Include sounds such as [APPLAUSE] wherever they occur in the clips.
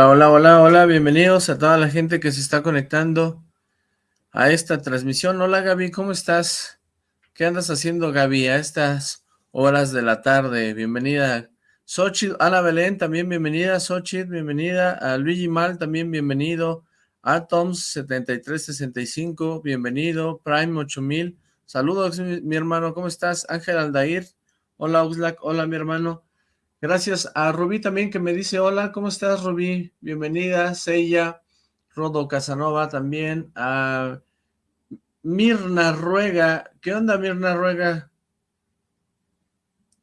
Hola, hola, hola, hola, bienvenidos a toda la gente que se está conectando a esta transmisión. Hola Gaby, ¿cómo estás? ¿Qué andas haciendo Gaby a estas horas de la tarde? Bienvenida. Xochitl, Ana Belén, también bienvenida. Xochitl, bienvenida. A Luigi Mal, también bienvenido. Atoms7365, bienvenido. Prime 8000, saludos mi, hermano, ¿cómo estás? Ángel Aldair, hola Oxlack, hola mi hermano. Gracias a Rubí también que me dice hola, ¿cómo estás Rubí? Bienvenida, Seiya, Rodo Casanova también, a Mirna Ruega, ¿qué onda Mirna Ruega?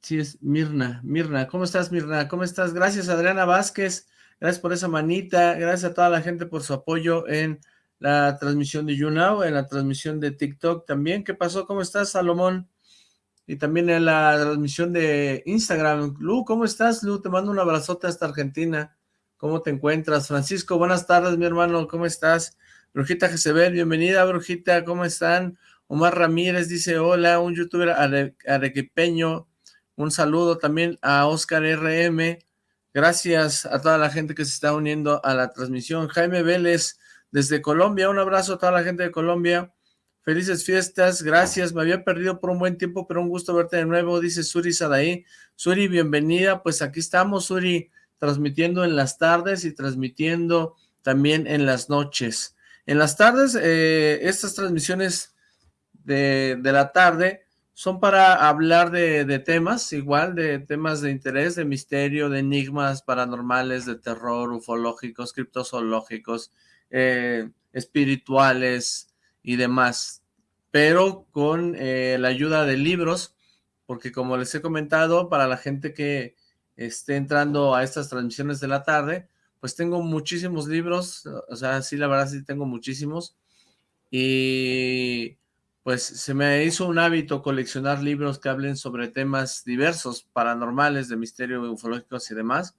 Sí, es Mirna, Mirna, ¿cómo estás Mirna? ¿Cómo estás? Gracias Adriana Vázquez, gracias por esa manita, gracias a toda la gente por su apoyo en la transmisión de YouNow, en la transmisión de TikTok también. ¿Qué pasó? ¿Cómo estás Salomón? Y también en la transmisión de Instagram. Lu, ¿cómo estás, Lu? Te mando un abrazote hasta Argentina. ¿Cómo te encuentras? Francisco, buenas tardes, mi hermano, ¿cómo estás? Brujita Jezebel, bienvenida, Brujita, ¿cómo están? Omar Ramírez dice, hola, un youtuber arequipeño, un saludo también a Oscar RM, gracias a toda la gente que se está uniendo a la transmisión. Jaime Vélez, desde Colombia, un abrazo a toda la gente de Colombia. Felices fiestas, gracias, me había perdido por un buen tiempo, pero un gusto verte de nuevo, dice Suri Sadaí. Suri, bienvenida, pues aquí estamos, Suri, transmitiendo en las tardes y transmitiendo también en las noches. En las tardes, eh, estas transmisiones de, la tarde son para hablar de, temas, igual, de temas de interés, de misterio, de enigmas paranormales, de terror, ufológicos, criptozoológicos, eh, espirituales, y demás, pero con eh, la ayuda de libros, porque como les he comentado, para la gente que esté entrando a estas transmisiones de la tarde, pues tengo muchísimos libros, o sea, sí, la verdad sí tengo muchísimos, y pues se me hizo un hábito coleccionar libros que hablen sobre temas diversos, paranormales, de misterio, ufológicos y demás,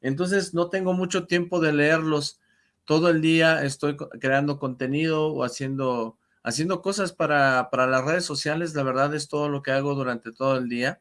entonces no tengo mucho tiempo de leerlos, todo el día estoy creando contenido o haciendo, haciendo cosas para, para las redes sociales, la verdad es todo lo que hago durante todo el día,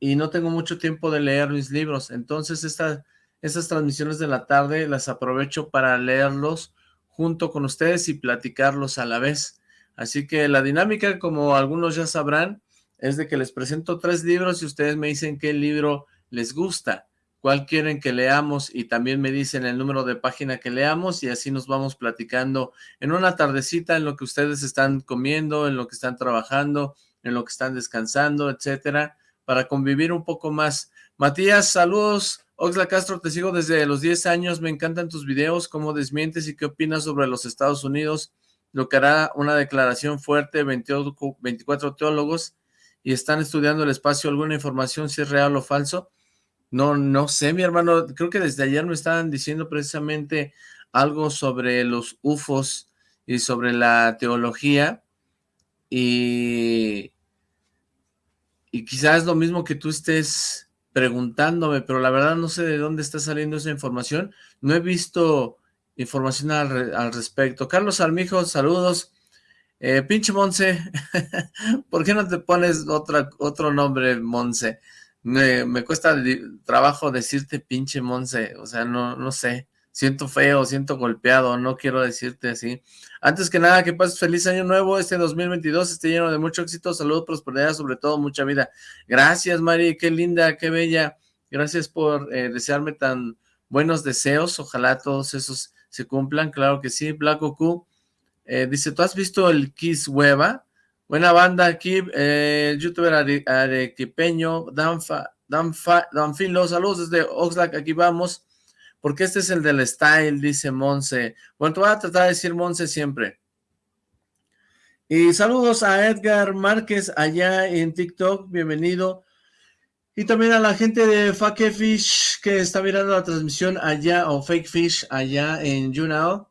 y no tengo mucho tiempo de leer mis libros, entonces esta, estas transmisiones de la tarde las aprovecho para leerlos junto con ustedes y platicarlos a la vez, así que la dinámica, como algunos ya sabrán, es de que les presento tres libros y ustedes me dicen qué libro les gusta, cuál quieren que leamos y también me dicen el número de página que leamos y así nos vamos platicando en una tardecita en lo que ustedes están comiendo, en lo que están trabajando, en lo que están descansando, etcétera, para convivir un poco más. Matías, saludos. Oxla Castro, te sigo desde los 10 años, me encantan tus videos, cómo desmientes y qué opinas sobre los Estados Unidos, lo que hará una declaración fuerte, 24 teólogos, y están estudiando el espacio, alguna información si es real o falso. No, no sé, mi hermano, creo que desde ayer me estaban diciendo precisamente algo sobre los UFOs y sobre la teología y, y quizás lo mismo que tú estés preguntándome, pero la verdad no sé de dónde está saliendo esa información, no he visto información al, respecto. Carlos Armijo, saludos. Eh, pinche Monse, [LAUGHS] ¿por qué no te pones otra, otro nombre, Monse? Me, cuesta trabajo decirte pinche Monse, o sea, no, no sé, siento feo, siento golpeado, no quiero decirte así. Antes que nada, que pases feliz año nuevo, este 2022 esté lleno de mucho éxito, salud, prosperidad, sobre todo mucha vida. Gracias, Mari, qué linda, qué bella, gracias por eh, desearme tan buenos deseos, ojalá todos esos se cumplan, claro que sí. Black Goku eh, dice, ¿tú has visto el Kiss Hueva? Buena banda aquí, eh, el youtuber arequipeño, Danfa, Danfa, Danfilo, saludos desde Oxlack, aquí vamos, porque este es el del style, dice Monse. Bueno, te voy a tratar de decir Monse siempre. Y saludos a Edgar Márquez allá en TikTok, bienvenido. Y también a la gente de Fake Fish que está mirando la transmisión allá, o Fake Fish allá en YouNow.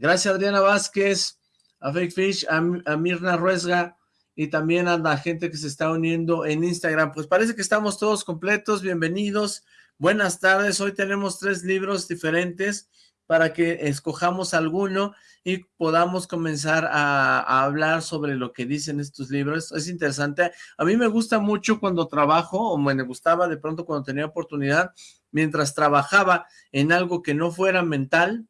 Gracias Adriana Vázquez a Fake Fish, a, Mirna Ruesga y también a la gente que se está uniendo en Instagram. Pues parece que estamos todos completos, bienvenidos, buenas tardes. Hoy tenemos tres libros diferentes para que escojamos alguno y podamos comenzar a, hablar sobre lo que dicen estos libros. Es interesante. A mí me gusta mucho cuando trabajo, o me gustaba de pronto cuando tenía oportunidad, mientras trabajaba en algo que no fuera mental,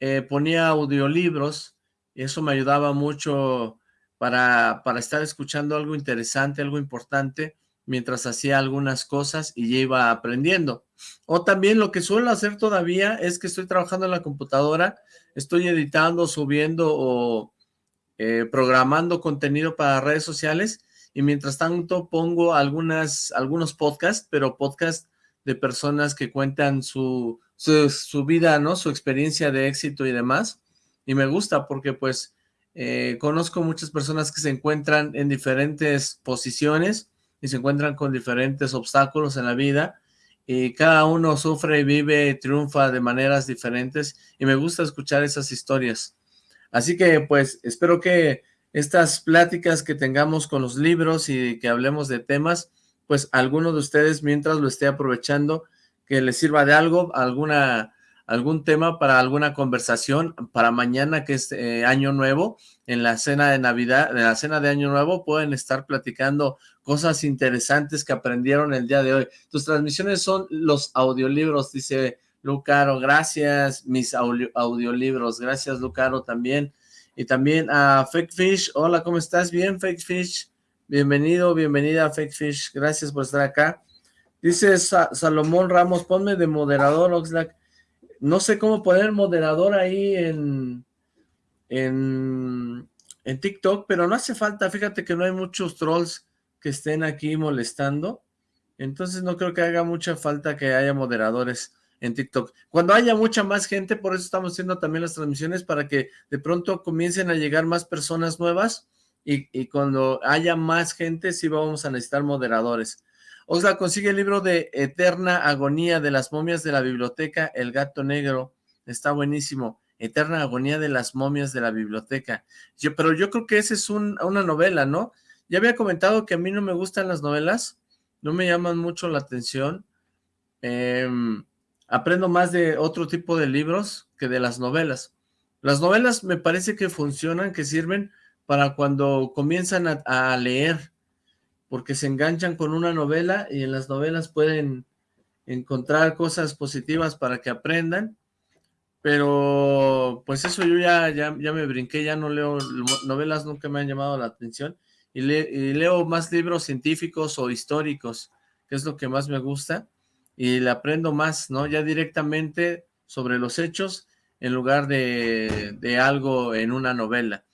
eh, ponía audiolibros, eso me ayudaba mucho para, para estar escuchando algo interesante, algo importante, mientras hacía algunas cosas y ya iba aprendiendo. O también lo que suelo hacer todavía es que estoy trabajando en la computadora, estoy editando, subiendo o eh, programando contenido para redes sociales y mientras tanto pongo algunas, algunos podcasts, pero podcasts de personas que cuentan su, su, vida, ¿no? Su experiencia de éxito y demás. Y me gusta porque pues eh, conozco muchas personas que se encuentran en diferentes posiciones y se encuentran con diferentes obstáculos en la vida y cada uno sufre, vive, triunfa de maneras diferentes y me gusta escuchar esas historias. Así que pues espero que estas pláticas que tengamos con los libros y que hablemos de temas, pues alguno de ustedes mientras lo esté aprovechando, que les sirva de algo, alguna algún tema para alguna conversación para mañana que es eh, año nuevo, en la cena de Navidad, en la cena de año nuevo pueden estar platicando cosas interesantes que aprendieron el día de hoy. Tus transmisiones son los audiolibros, dice Lucaro, gracias mis audiolibros, gracias Lucaro también. Y también a Fake Fish, hola, ¿cómo estás? Bien, Fake Fish, bienvenido, bienvenida Fake Fish, gracias por estar acá. Dice Salomón Ramos, ponme de moderador, Oxlack no sé cómo poner moderador ahí en, en, en TikTok, pero no hace falta, fíjate que no hay muchos trolls que estén aquí molestando, entonces no creo que haga mucha falta que haya moderadores en TikTok. Cuando haya mucha más gente, por eso estamos haciendo también las transmisiones, para que de pronto comiencen a llegar más personas nuevas, y, y cuando haya más gente, sí vamos a necesitar moderadores. Osla consigue el libro de Eterna Agonía de las momias de la biblioteca El Gato Negro. Está buenísimo. Eterna Agonía de las momias de la biblioteca. Yo, pero yo creo que esa es una novela, ¿no? Ya había comentado que a mí no me gustan las novelas. No me llaman mucho la atención. Em, aprendo más de otro tipo de libros que de las novelas. Las novelas me parece que funcionan, que sirven para cuando comienzan a leer porque se enganchan con una novela y en las novelas pueden encontrar cosas positivas para que aprendan, pero pues eso yo ya, ya, ya me brinqué, ya no leo novelas, nunca me han llamado la atención, y, leo más libros científicos o históricos, que es lo que más me gusta, y le aprendo más, ¿no? Ya directamente sobre los hechos, en lugar de, de algo en una novela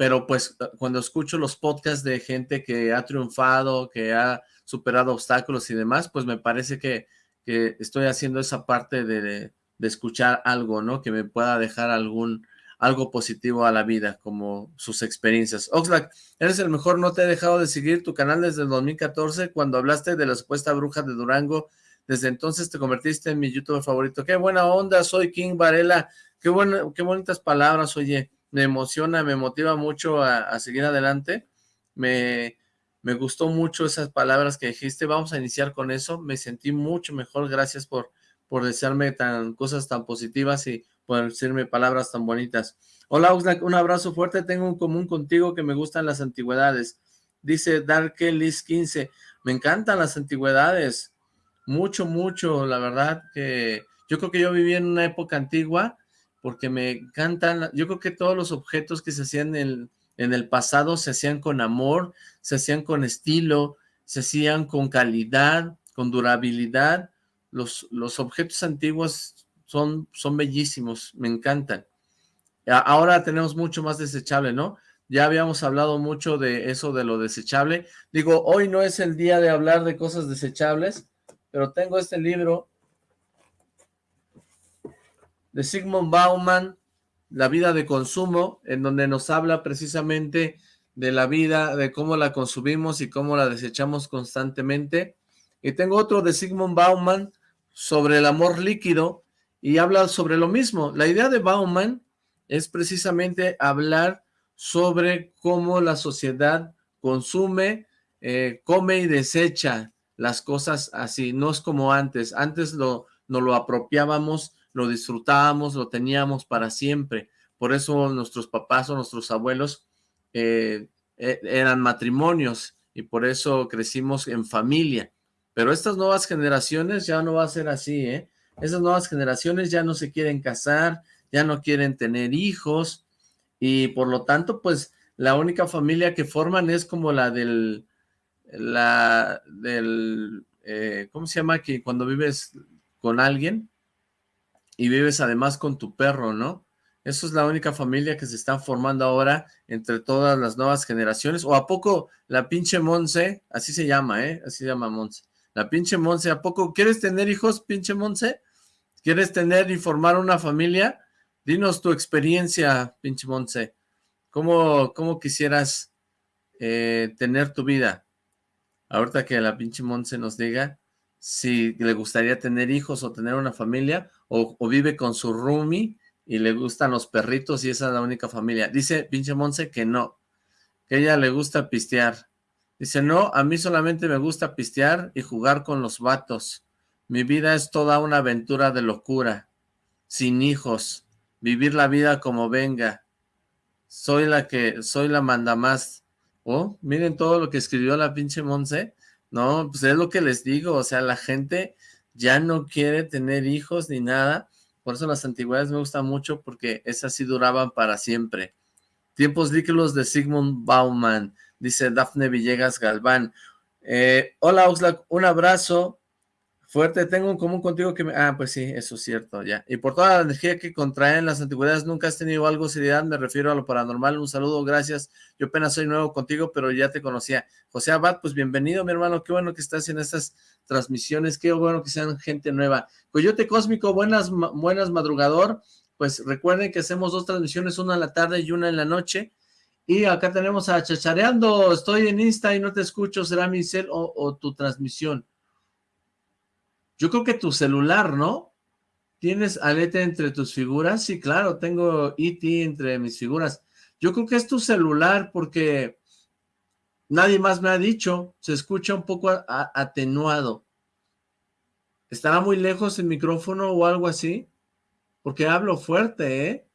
pero pues cuando escucho los podcasts de gente que ha triunfado, que ha superado obstáculos y demás, pues me parece que, estoy haciendo esa parte de, escuchar algo, ¿no? Que me pueda dejar algún algo positivo a la vida, como sus experiencias. Oxlack, eres el mejor, no te he dejado de seguir tu canal desde el 2014, cuando hablaste de la supuesta bruja de Durango, desde entonces te convertiste en mi youtuber favorito. Qué buena onda, soy King Varela, qué, buena, qué bonitas palabras, oye, me emociona, me motiva mucho a, seguir adelante. Me, me, gustó mucho esas palabras que dijiste. Vamos a iniciar con eso. Me sentí mucho mejor. Gracias por, por desearme tan, cosas tan positivas y por decirme palabras tan bonitas. Hola, Oxlack, un abrazo fuerte. Tengo un común contigo que me gustan las antigüedades. Dice Darkelis 15. Me encantan las antigüedades. Mucho, mucho. La verdad que yo creo que yo viví en una época antigua porque me encantan, yo creo que todos los objetos que se hacían en el, pasado se hacían con amor, se hacían con estilo, se hacían con calidad, con durabilidad, los, los objetos antiguos son, son bellísimos, me encantan. Ahora tenemos mucho más desechable, ¿no? Ya habíamos hablado mucho de eso de lo desechable. Digo, hoy no es el día de hablar de cosas desechables, pero tengo este libro de Sigmund Bauman, La vida de consumo, en donde nos habla precisamente de la vida, de cómo la consumimos y cómo la desechamos constantemente. Y tengo otro de Sigmund Bauman sobre el amor líquido y habla sobre lo mismo. La idea de Bauman es precisamente hablar sobre cómo la sociedad consume, eh, come y desecha las cosas así. No es como antes. Antes lo, nos lo apropiábamos lo disfrutábamos, lo teníamos para siempre. Por eso nuestros papás o nuestros abuelos eh, e, eran matrimonios y por eso crecimos en familia. Pero estas nuevas generaciones ya no va a ser así, ¿eh? Esas nuevas generaciones ya no se quieren casar, ya no quieren tener hijos y por lo tanto, pues la única familia que forman es como la del, la del, eh, ¿cómo se llama? Que cuando vives con alguien y vives además con tu perro, ¿no? Eso es la única familia que se está formando ahora entre todas las nuevas generaciones. ¿O a poco la pinche Monse, así se llama, eh? Así se llama Monse. La pinche Monse, ¿a poco quieres tener hijos, pinche Monse? ¿Quieres tener y formar una familia? Dinos tu experiencia, pinche Monse. ¿Cómo, cómo quisieras eh, tener tu vida? Ahorita que la pinche Monse nos diga si le gustaría tener hijos o tener una familia, o, vive con su roomie y le gustan los perritos y esa es la única familia. Dice pinche Monse que no, que ella le gusta pistear. Dice, no, a mí solamente me gusta pistear y jugar con los vatos. Mi vida es toda una aventura de locura, sin hijos, vivir la vida como venga. Soy la que, soy la mandamás. Oh, miren todo lo que escribió la pinche Monse. No, pues es lo que les digo, o sea, la gente ya no quiere tener hijos ni nada, por eso las antigüedades me gustan mucho porque esas sí duraban para siempre. Tiempos líquidos de Sigmund Bauman, dice Dafne Villegas Galván. Eh, hola Oxlack, un abrazo fuerte, tengo un común contigo que me... Ah, pues sí, eso es cierto, ya. Y por toda la energía que contraen las antigüedades, ¿nunca has tenido algo seriedad? Me refiero a lo paranormal. Un saludo, gracias. Yo apenas soy nuevo contigo, pero ya te conocía. José Abad, pues bienvenido, mi hermano. Qué bueno que estás en estas transmisiones. Qué bueno que sean gente nueva. Coyote Cósmico, buenas, buenas madrugador. Pues recuerden que hacemos dos transmisiones, una en la tarde y una en la noche. Y acá tenemos a Chachareando. Estoy en Insta y no te escucho. ¿Será mi cel o tu transmisión? Yo creo que tu celular, ¿no? ¿Tienes Alete entre tus figuras? Sí, claro, tengo E.T. entre mis figuras. Yo creo que es tu celular porque nadie más me ha dicho. Se escucha un poco atenuado. ¿Estará muy lejos el micrófono o algo así? Porque hablo fuerte, ¿eh?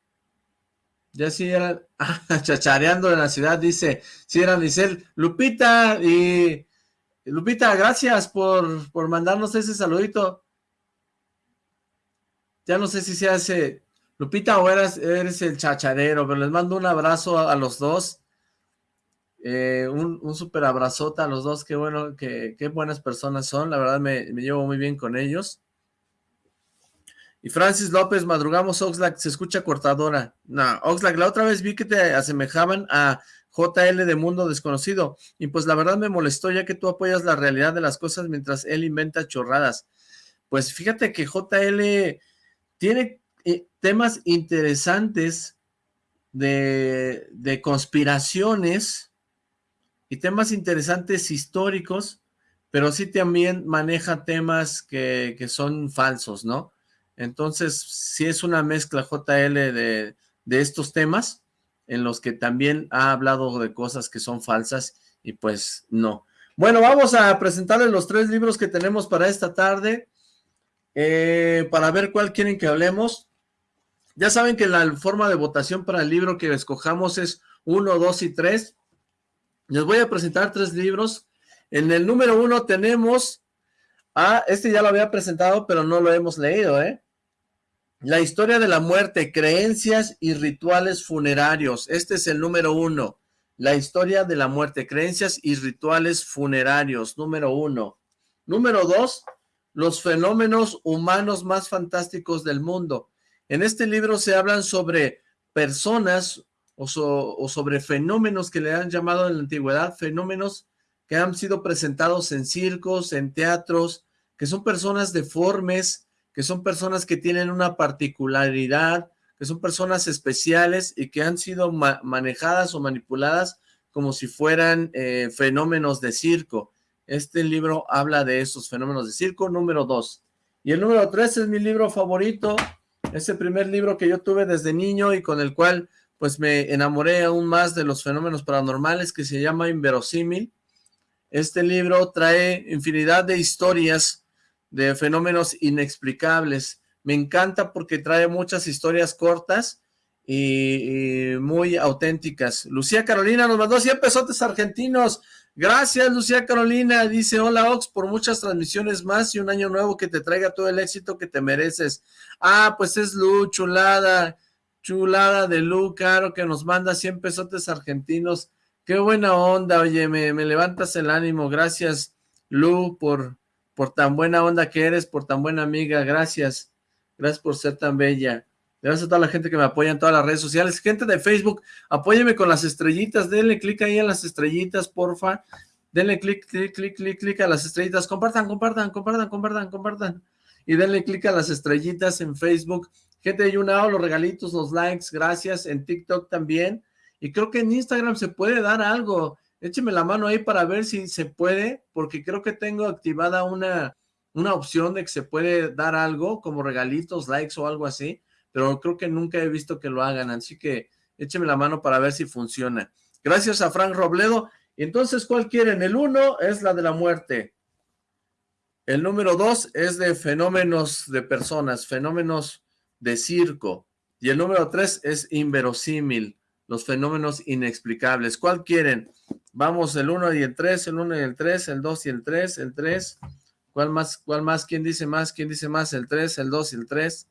Ya sí eran, [LAUGHS] chachareando en la ciudad, dice, sí eran, dice Lupita y Lupita, gracias por, por mandarnos ese saludito. Ya no sé si se hace Lupita o eres, el chacharero, pero les mando un abrazo a, los dos. Eh, un, un super abrazote a los dos, qué bueno, qué, qué buenas personas son, la verdad me, me, llevo muy bien con ellos. Y Francis López, madrugamos Oxlack, se escucha cortadora. No, Oxlack, la otra vez vi que te asemejaban a JL de Mundo Desconocido. Y pues la verdad me molestó ya que tú apoyas la realidad de las cosas mientras él inventa chorradas. Pues fíjate que JL tiene eh, temas interesantes de, de conspiraciones y temas interesantes históricos, pero sí también maneja temas que, que son falsos, ¿no? Entonces, sí es una mezcla JL de, de estos temas, en los que también ha hablado de cosas que son falsas y pues no. Bueno, vamos a presentarles los tres libros que tenemos para esta tarde, eh, para ver cuál quieren que hablemos. Ya saben que la forma de votación para el libro que escojamos es 1, 2 y 3. Les voy a presentar tres libros. En el número uno tenemos, ah, este ya lo había presentado, pero no lo hemos leído, ¿eh? La historia de la muerte, creencias y rituales funerarios. Este es el número uno. La historia de la muerte, creencias y rituales funerarios, número uno. Número dos, los fenómenos humanos más fantásticos del mundo. En este libro se hablan sobre personas o, o sobre fenómenos que le han llamado en la antigüedad, fenómenos que han sido presentados en circos, en teatros, que son personas deformes, que son personas que tienen una particularidad, que son personas especiales y que han sido ma manejadas o manipuladas como si fueran eh, fenómenos de circo. Este libro habla de esos fenómenos de circo, número dos. Y el número tres es mi libro favorito, es el primer libro que yo tuve desde niño y con el cual pues me enamoré aún más de los fenómenos paranormales que se llama Inverosímil. Este libro trae infinidad de historias de fenómenos inexplicables, me encanta porque trae muchas historias cortas y, muy auténticas. Lucía Carolina nos mandó 100 pesotes argentinos. Gracias, Lucía Carolina. Dice, hola, Ox, por muchas transmisiones más y un año nuevo que te traiga todo el éxito que te mereces. Ah, pues es Lu, chulada, chulada de Lu, caro, que nos manda 100 pesotes argentinos. Qué buena onda, oye, me, me levantas el ánimo. Gracias, Lu, por, por tan buena onda que eres, por tan buena amiga. Gracias. Gracias por ser tan bella. Gracias a toda la gente que me apoya en todas las redes sociales. Gente de Facebook, apóyeme con las estrellitas. Denle clic ahí a las estrellitas, porfa. Denle clic, clic, clic, clic, clic a las estrellitas. Compartan, compartan, compartan, compartan, compartan. Y denle clic a las estrellitas en Facebook. Gente de YouNow, los regalitos, los likes, gracias. En TikTok también. Y creo que en Instagram se puede dar algo. Écheme la mano ahí para ver si se puede, porque creo que tengo activada una, una opción de que se puede dar algo, como regalitos, likes o algo así pero creo que nunca he visto que lo hagan, así que écheme la mano para ver si funciona. Gracias a Frank Robledo. Entonces, ¿cuál quieren? El uno es la de la muerte. El número dos es de fenómenos de personas, fenómenos de circo. Y el número tres es inverosímil, los fenómenos inexplicables. ¿Cuál quieren? Vamos, el uno y el tres, el uno y el tres, el dos y el tres, el tres. ¿Cuál más? ¿Cuál más? ¿Quién dice más? ¿Quién dice más? El tres, el dos y el tres.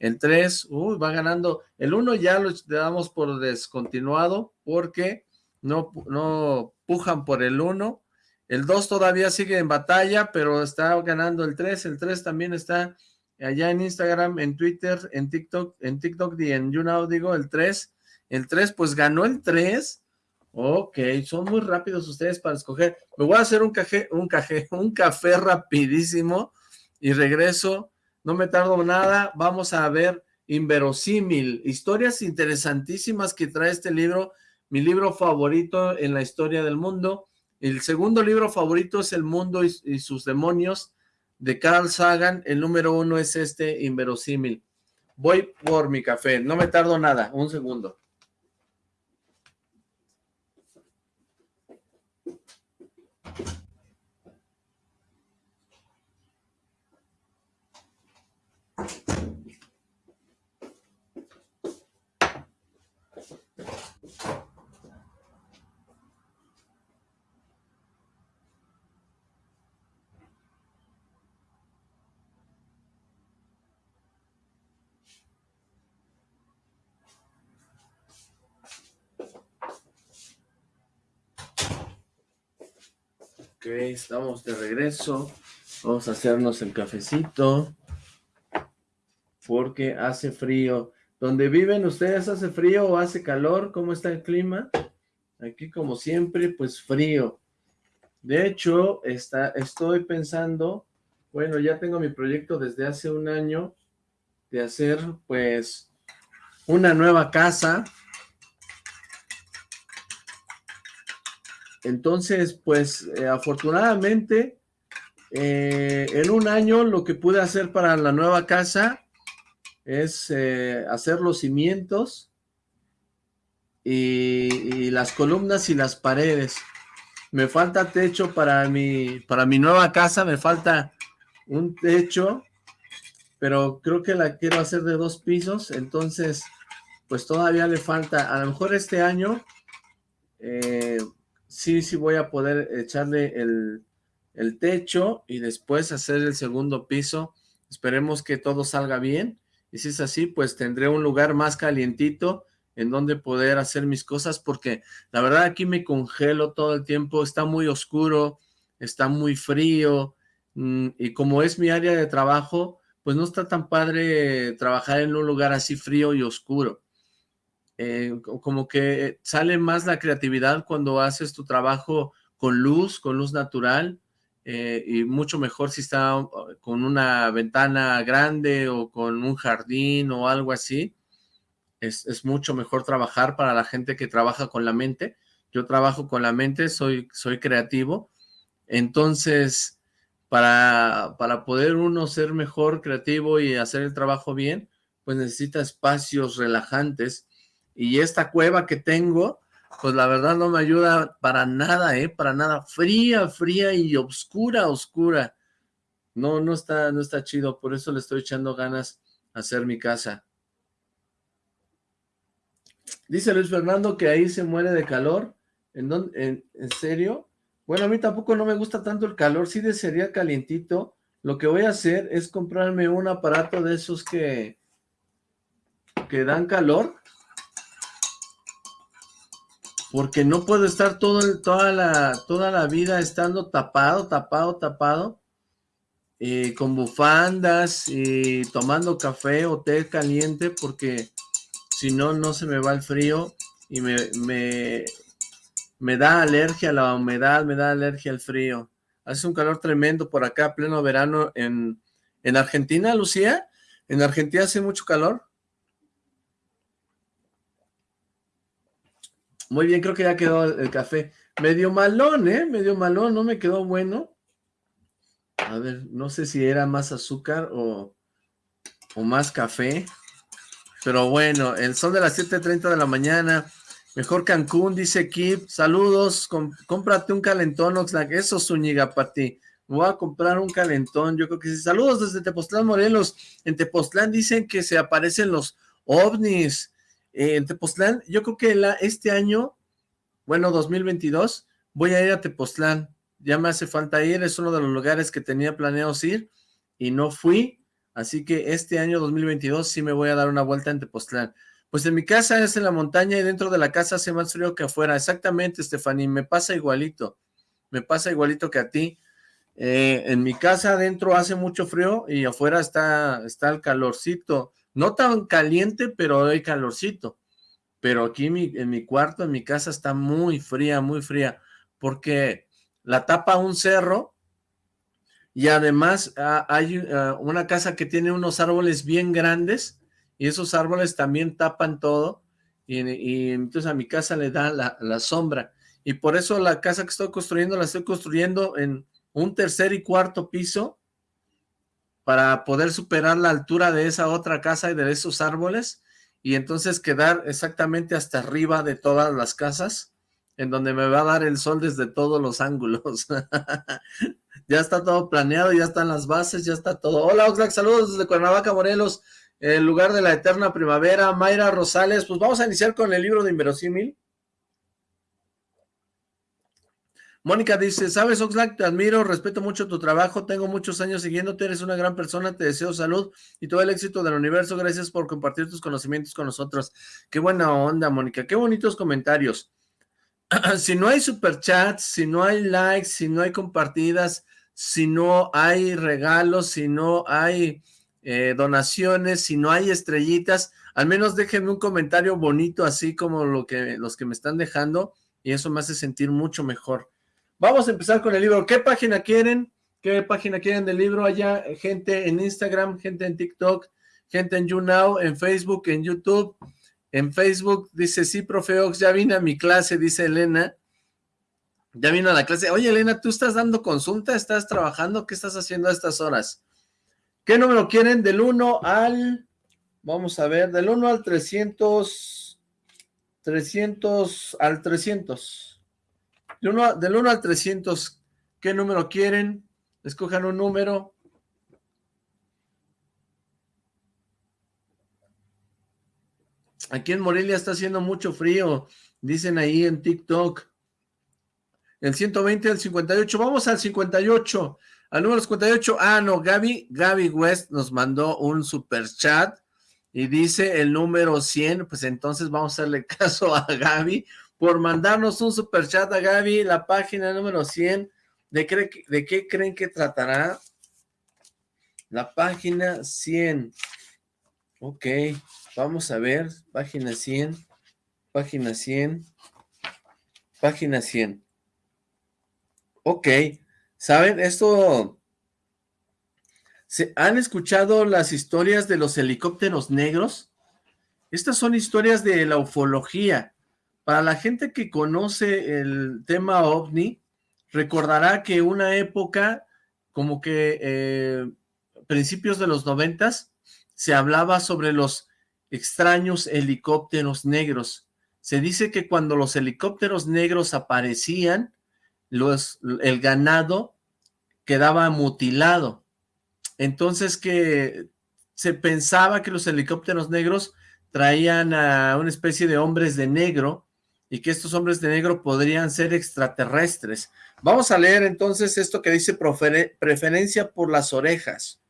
El 3, uy, va ganando. El 1 ya lo damos por descontinuado porque no, no pujan por el 1. El 2 todavía sigue en batalla, pero está ganando el 3. El 3 también está allá en Instagram, en Twitter, en TikTok, en TikTok y en YouNow, digo, el 3. El 3, pues ganó el 3. Ok, son muy rápidos ustedes para escoger. Me voy a hacer un café, un café, [LAUGHS] un café rapidísimo y regreso no me tardo nada, vamos a ver Inverosímil, historias interesantísimas que trae este libro, mi libro favorito en la historia del mundo. El segundo libro favorito es El mundo y, y sus demonios, de Carl Sagan. El número uno es este, Inverosímil. Voy por mi café, no me tardo nada, un segundo. Ok, estamos de regreso. Vamos a hacernos el cafecito. Porque hace frío. ¿Dónde viven ustedes hace frío o hace calor? ¿Cómo está el clima? Aquí como siempre, pues frío. De hecho, está, estoy pensando, bueno, ya tengo mi proyecto desde hace un año de hacer pues una nueva casa Entonces, pues, eh, afortunadamente, eh, en un año lo que pude hacer para la nueva casa es eh, hacer los cimientos y, las columnas y las paredes. Me falta techo para mi, para mi nueva casa, me falta un techo, pero creo que la quiero hacer de dos pisos, entonces, pues todavía le falta, a lo mejor este año, eh, sí, sí voy a poder echarle el, techo y después hacer el segundo piso. Esperemos que todo salga bien. Y si es así, pues tendré un lugar más calientito en donde poder hacer mis cosas, porque la verdad aquí me congelo todo el tiempo, está muy oscuro, está muy frío, mm, y como es mi área de trabajo, pues no está tan padre trabajar en un lugar así frío y oscuro. Eh, como que sale más la creatividad cuando haces tu trabajo con luz, con luz natural, eh, y mucho mejor si está con una ventana grande o con un jardín o algo así. Es, es, mucho mejor trabajar para la gente que trabaja con la mente. Yo trabajo con la mente, soy, soy creativo. Entonces, para, para poder uno ser mejor creativo y hacer el trabajo bien, pues necesita espacios relajantes y esta cueva que tengo, pues la verdad no me ayuda para nada, ¿eh? Para nada, fría, fría y oscura, oscura. No, no está, no está chido, por eso le estoy echando ganas hacer mi casa. Dice Luis Fernando que ahí se muere de calor. ¿En, en, ¿En serio? Bueno, a mí tampoco no me gusta tanto el calor, sí desearía calientito. Lo que voy a hacer es comprarme un aparato de esos que, que dan calor. Porque no puedo estar toda, la, toda la vida estando tapado, tapado, tapado. Eh, con bufandas y tomando café o té caliente porque si no, no se me va el frío y me, me, me da alergia a la humedad, me da alergia al frío. Hace un calor tremendo por acá, pleno verano en, en Argentina, Lucía. ¿En Argentina hace mucho calor? Muy bien, creo que ya quedó el, café. Medio malón, ¿eh? Medio malón, no me quedó bueno. A ver, no sé si era más azúcar o, o más café. Pero bueno, el sol de las 7.30 de la mañana Mejor Cancún, dice Kip. Saludos, cómprate un calentón, Oxlack. Eso, Zúñiga, para ti. Voy a comprar un calentón, yo creo que sí. Saludos desde Tepoztlán, Morelos. En Tepoztlán dicen que se aparecen los ovnis. Eh, en Tepoztlán, yo creo que este año, bueno, 2022, voy a ir a Tepoztlán. Ya me hace falta ir, es uno de los lugares que tenía planeados ir y no fui. Así que este año 2022 sí me voy a dar una vuelta en Tepoztlán. Pues en mi casa es en la montaña y dentro de la casa hace más frío que afuera. Exactamente, Stephanie, me pasa igualito. Me pasa igualito que a ti. Eh, en mi casa adentro hace mucho frío y afuera está, está el calorcito. No tan caliente, pero hay calorcito. Pero aquí en mi, cuarto, en mi casa, está muy fría, muy fría. Porque la tapa un cerro y además ah, hay ah, una casa que tiene unos árboles bien grandes y esos árboles también tapan todo, y, entonces a mi casa le da la, sombra, y por eso la casa que estoy construyendo, la estoy construyendo en un tercer y cuarto piso, para poder superar la altura de esa otra casa y de esos árboles, y entonces quedar exactamente hasta arriba de todas las casas, en donde me va a dar el sol desde todos los ángulos. [LAUGHS] ya está todo planeado, ya están las bases, ya está todo. Hola Oxlack, saludos desde Cuernavaca, Morelos el lugar de la eterna primavera, Mayra Rosales, pues vamos a iniciar con el libro de Inverosímil. Mónica dice, sabes Oxlack, te admiro, respeto mucho tu trabajo, tengo muchos años siguiéndote, eres una gran persona, te deseo salud y todo el éxito del universo, gracias por compartir tus conocimientos con nosotros. Qué buena onda, Mónica, qué bonitos comentarios. [CLEARS THROAT] si no hay superchats, si no hay likes, si no hay compartidas, si no hay regalos, si no hay eh, donaciones, si no hay estrellitas, al menos déjenme un comentario bonito, así como lo que, los que me están dejando, y eso me hace sentir mucho mejor. Vamos a empezar con el libro. ¿Qué página quieren? ¿Qué página quieren del libro? Allá gente en Instagram, gente en TikTok, gente en YouNow, en Facebook, en YouTube. En Facebook dice, sí, profe Ox, ya vine a mi clase, dice Elena. Ya vino a la clase. Oye, Elena, ¿tú estás dando consulta? ¿Estás trabajando? ¿Qué estás haciendo a estas horas? ¿Qué número quieren? Del 1 al, vamos a ver, del 1 al 300, 300 al 300. Del 1, del 1 al 300, ¿qué número quieren? Escojan un número. Aquí en Morelia está haciendo mucho frío, dicen ahí en TikTok. El 120 al 58, vamos al 58. Al número 58, ah, no, Gaby, Gaby West nos mandó un super chat y dice el número 100, pues entonces vamos a hacerle [LAUGHS] caso a Gaby por mandarnos un super chat a Gaby, la página número 100, ¿de, qué creen que tratará? La página 100, ok, vamos a ver, página 100, página 100, página 100, ok, ¿Saben? Esto... ¿se ¿Han escuchado las historias de los helicópteros negros? Estas son historias de la ufología. Para la gente que conoce el tema OVNI, recordará que una época, como que eh, principios de los noventas, se hablaba sobre los extraños helicópteros negros. Se dice que cuando los helicópteros negros aparecían, los, el ganado quedaba mutilado. Entonces que se pensaba que los helicópteros negros traían a una especie de hombres de negro y que estos hombres de negro podrían ser extraterrestres. Vamos a leer entonces esto que dice preferencia por las orejas.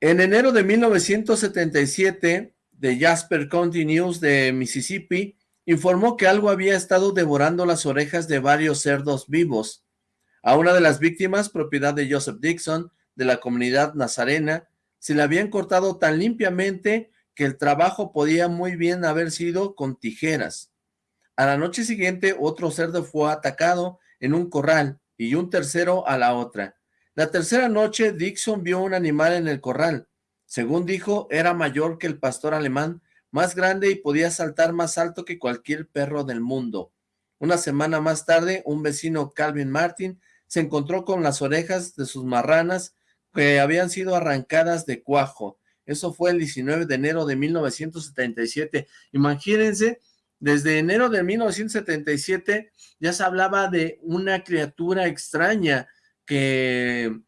En enero de 1977, de Jasper County News de Mississippi, informó que algo había estado devorando las orejas de varios cerdos vivos. A una de las víctimas, propiedad de Joseph Dixon, de la comunidad nazarena se le habían cortado tan limpiamente que el trabajo podía muy bien haber sido con tijeras. A la noche siguiente otro cerdo fue atacado en un corral y un tercero a la otra. La tercera noche Dixon vio un animal en el corral. Según dijo, era mayor que el pastor alemán, más grande y podía saltar más alto que cualquier perro del mundo. Una semana más tarde, un vecino Calvin Martin se encontró con las orejas de sus marranas que habían sido arrancadas de cuajo. Eso fue el 19 de enero de 1977. Imagínense, desde enero de 1977 ya se hablaba de una criatura extraña que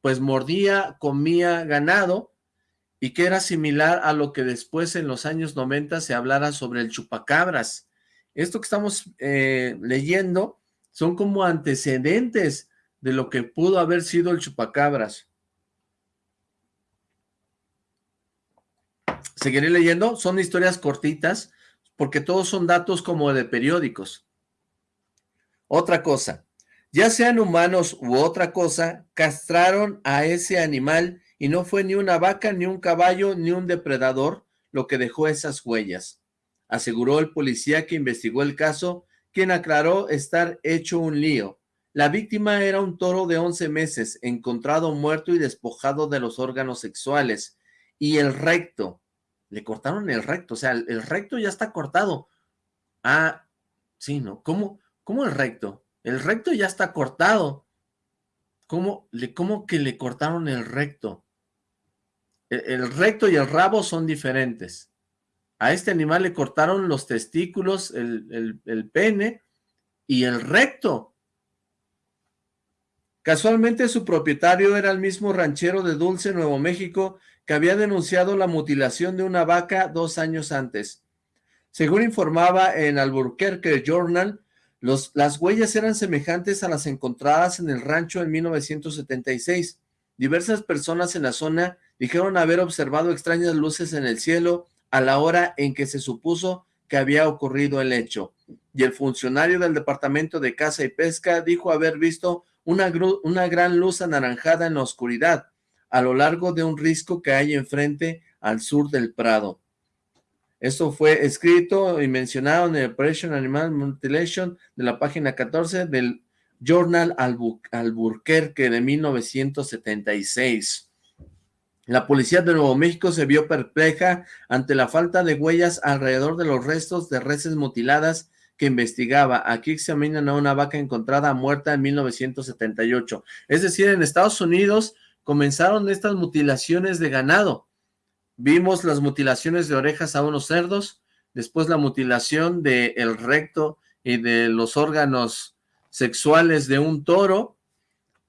pues mordía, comía ganado y que era similar a lo que después en los años 90 se hablara sobre el chupacabras. Esto que estamos eh, leyendo son como antecedentes de lo que pudo haber sido el chupacabras. Seguiré leyendo, son historias cortitas, porque todos son datos como de periódicos. Otra cosa, ya sean humanos u otra cosa, castraron a ese animal y no fue ni una vaca, ni un caballo, ni un depredador lo que dejó esas huellas, aseguró el policía que investigó el caso, quien aclaró estar hecho un lío. La víctima era un toro de 11 meses, encontrado muerto y despojado de los órganos sexuales, y el recto, le cortaron el recto, o sea, el, recto ya está cortado. Ah, sí, ¿no? ¿Cómo, ¿Cómo el recto? El recto ya está cortado. ¿Cómo, le, cómo que le cortaron el recto? El, el recto y el rabo son diferentes. A este animal le cortaron los testículos, el, el pene y el recto. Casualmente su propietario era el mismo ranchero de Dulce, Nuevo México, que había denunciado la mutilación de una vaca dos años antes. Según informaba en Albuquerque Journal, las huellas eran semejantes a las encontradas en el rancho en 1976. Diversas personas en la zona dijeron haber observado extrañas luces en el cielo a la hora en que se supuso que había ocurrido el hecho. Y el funcionario del Departamento de Caza y Pesca dijo haber visto una gran luz anaranjada en la oscuridad a lo largo de un risco que hay enfrente al sur del Prado. Esto fue escrito y mencionado en el Operation Animal Mutilation de la página 14 del Journal Albuquerque de 1976. La policía de Nuevo México se vio perpleja ante la falta de huellas alrededor de los restos de reses mutiladas que investigaba. Aquí examinan a una vaca encontrada muerta en 1978. Es decir, en Estados Unidos comenzaron estas mutilaciones de ganado. Vimos las mutilaciones de orejas a unos cerdos, después la mutilación del el recto y de los órganos sexuales de un toro,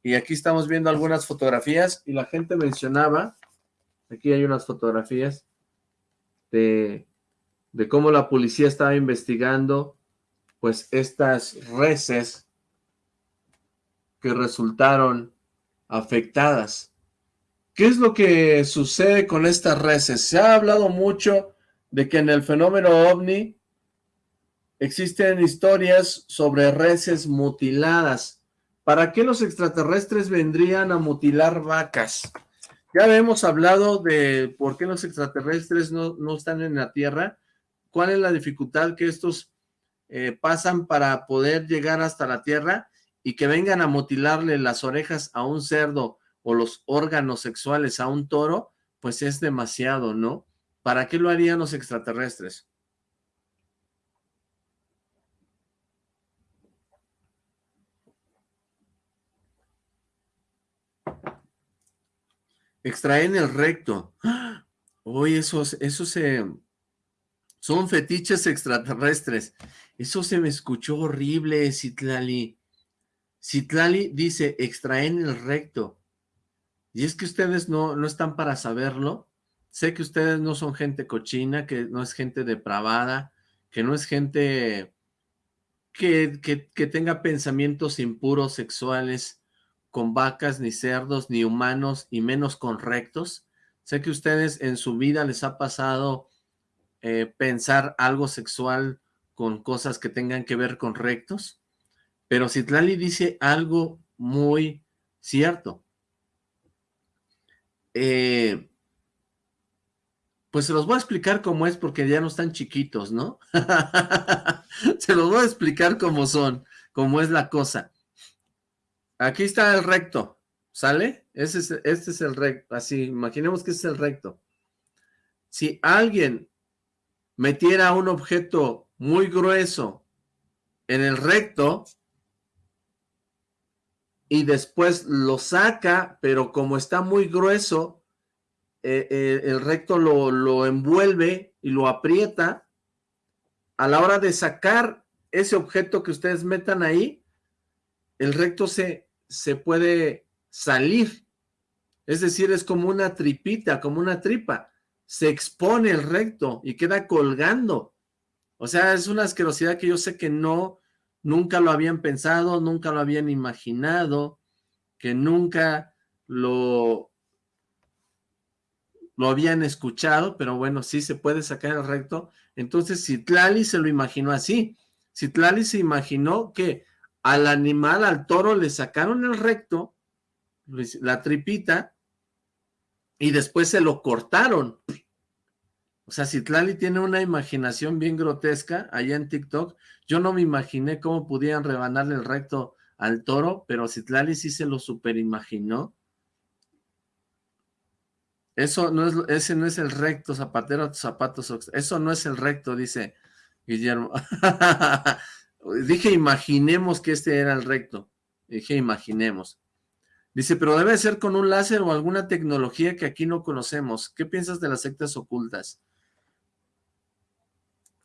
y aquí estamos viendo algunas fotografías, y la gente mencionaba, aquí hay unas fotografías, de, de cómo la policía estaba investigando, pues, estas reses que resultaron afectadas. ¿Qué es lo que sucede con estas reses? Se ha hablado mucho de que en el fenómeno OVNI existen historias sobre reses mutiladas. ¿Para qué los extraterrestres vendrían a mutilar vacas? Ya hemos hablado de por qué los extraterrestres no, están en la Tierra, cuál es la dificultad que estos eh, pasan para poder llegar hasta la Tierra y que vengan a mutilarle las orejas a un cerdo o los órganos sexuales a un toro, pues es demasiado, ¿no? ¿Para qué lo harían los extraterrestres? Extraen el recto. Oye, esos, esos se... Son fetiches extraterrestres. Eso se me escuchó horrible, Citlali. Citlali dice, extraen el recto. Y es que ustedes no, no están para saberlo. Sé que ustedes no son gente cochina, que no es gente depravada, que no es gente que, que, tenga pensamientos impuros sexuales con vacas, ni cerdos, ni humanos, y menos con rectos. Sé que ustedes en su vida les ha pasado eh, pensar algo sexual con cosas que tengan que ver con rectos, pero Citlali dice algo muy cierto. Eh, pues se los voy a explicar cómo es porque ya no están chiquitos, ¿no? [LAUGHS] se los voy a explicar cómo son, cómo es la cosa. Aquí está el recto, ¿sale? Este es el recto, así, imaginemos que es el recto. Si alguien metiera un objeto muy grueso en el recto y después lo saca, pero como está muy grueso, eh, eh, el recto lo, lo envuelve y lo aprieta, a la hora de sacar ese objeto que ustedes metan ahí, el recto se, se puede salir. Es decir, es como una tripita, como una tripa. Se expone el recto y queda colgando. O sea, es una asquerosidad que yo sé que no, nunca lo habían pensado, nunca lo habían imaginado, que nunca lo, lo habían escuchado, pero bueno, sí se puede sacar el recto. Entonces, Citlali se lo imaginó así. Citlali se imaginó que al animal, al toro, le sacaron el recto, la tripita, y después se lo cortaron. O sea, Citlali tiene una imaginación bien grotesca allá en TikTok. Yo no me imaginé cómo pudieran rebanarle el recto al toro, pero Citlali sí se lo superimaginó. Eso no es, ese no es el recto, zapatero, zapatos, eso no es el recto, dice Guillermo. [LAUGHS] Dije, imaginemos que este era el recto. Dije, imaginemos. Dice, pero debe ser con un láser o alguna tecnología que aquí no conocemos. ¿Qué piensas de las sectas ocultas?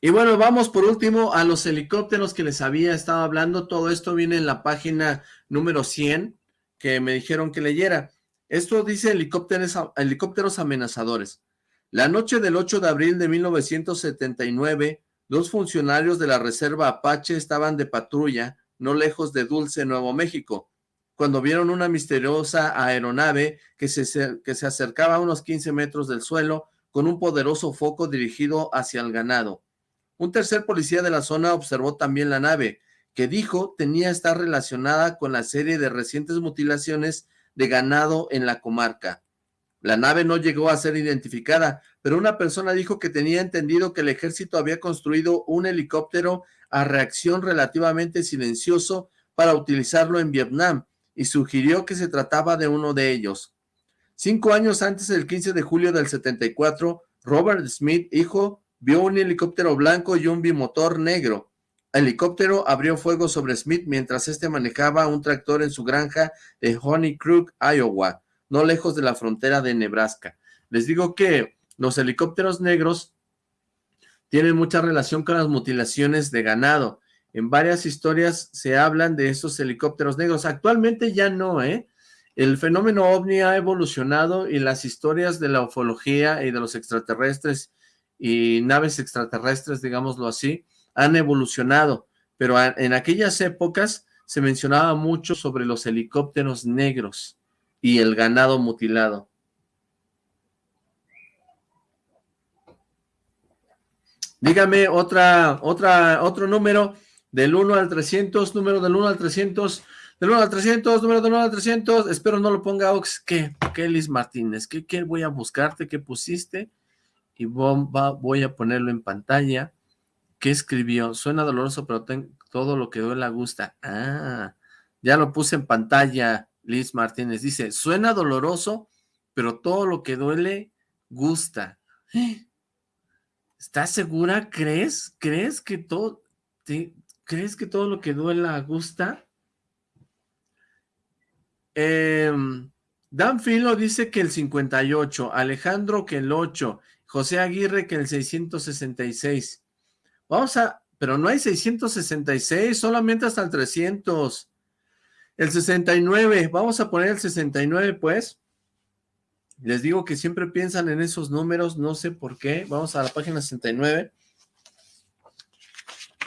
Y bueno, vamos por último a los helicópteros que les había estado hablando. Todo esto viene en la página número 100 que me dijeron que leyera. Esto dice helicópteros, helicópteros amenazadores. La noche del 8 de abril de 1979, Dos funcionarios de la Reserva Apache estaban de patrulla no lejos de Dulce, Nuevo México, cuando vieron una misteriosa aeronave que se, que se acercaba a unos 15 metros del suelo con un poderoso foco dirigido hacia el ganado. Un tercer policía de la zona observó también la nave, que dijo tenía estar relacionada con la serie de recientes mutilaciones de ganado en la comarca. La nave no llegó a ser identificada, pero una persona dijo que tenía entendido que el ejército había construido un helicóptero a reacción relativamente silencioso para utilizarlo en Vietnam y sugirió que se trataba de uno de ellos. Cinco años antes del 15 de julio del 74, Robert Smith, hijo, vio un helicóptero blanco y un bimotor negro. El helicóptero abrió fuego sobre Smith mientras este manejaba un tractor en su granja de Honey Crook, Iowa no lejos de la frontera de Nebraska. Les digo que los helicópteros negros tienen mucha relación con las mutilaciones de ganado. En varias historias se hablan de esos helicópteros negros. Actualmente ya no, ¿eh? El fenómeno ovni ha evolucionado y las historias de la ufología y de los extraterrestres y naves extraterrestres, digámoslo así, han evolucionado. Pero en aquellas épocas se mencionaba mucho sobre los helicópteros negros y el ganado mutilado. Dígame otra, otra, otro número del 1 al 300, número del 1 al 300, del 1 al 300, número del 1 al 300, espero no lo ponga Ox, ¿qué? ¿Qué, Liz Martínez? ¿Qué, ¿Qué, voy a buscarte? ¿Qué pusiste? Y voy a ponerlo en pantalla. ¿Qué escribió? Suena doloroso, pero todo lo que duele gusta. Ah, ya lo puse en pantalla. Liz Martínez dice, suena doloroso, pero todo lo que duele gusta. ¿Estás segura? ¿Crees? ¿Crees que todo, crees que todo lo que duela gusta? Em, Dan Filo dice que el 58, Alejandro que el 8, José Aguirre que el 666. Vamos a, pero no hay 666, solamente hasta el 300. El 69, vamos a poner el 69 pues. Les digo que siempre piensan en esos números, no sé por qué. Vamos a la página 69.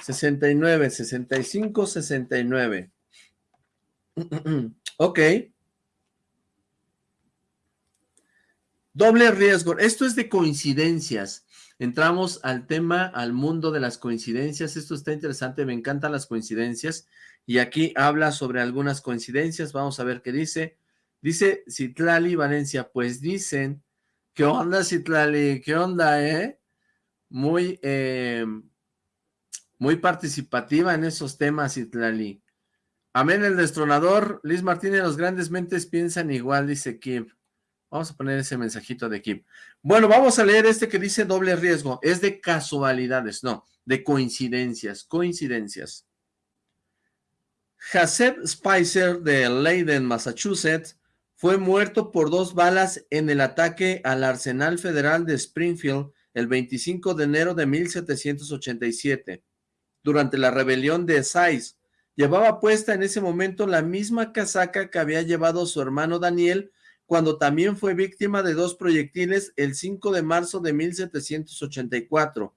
69, 65, 69. ok. Doble riesgo. Esto es de coincidencias. Entramos al tema, al mundo de las coincidencias. Esto está interesante, me encantan las coincidencias. Y aquí habla sobre algunas coincidencias. Vamos a ver qué dice. Dice Citlali Valencia, pues dicen, ¿qué onda Citlali? ¿Qué onda, eh? Muy, eh, muy participativa en esos temas, Citlali. Amén, el destronador. Liz Martínez, los grandes mentes piensan igual, dice Kim. Vamos a poner ese mensajito de Kim. Bueno, vamos a leer este que dice doble riesgo. Es de casualidades, no, de coincidencias, coincidencias. Haseb Spicer de Leiden, Massachusetts, fue muerto por dos balas en el ataque al Arsenal Federal de Springfield el 25 de enero de 1787, durante la rebelión de Sais. Llevaba puesta en ese momento la misma casaca que había llevado su hermano Daniel cuando también fue víctima de dos proyectiles el 5 de marzo de 1784.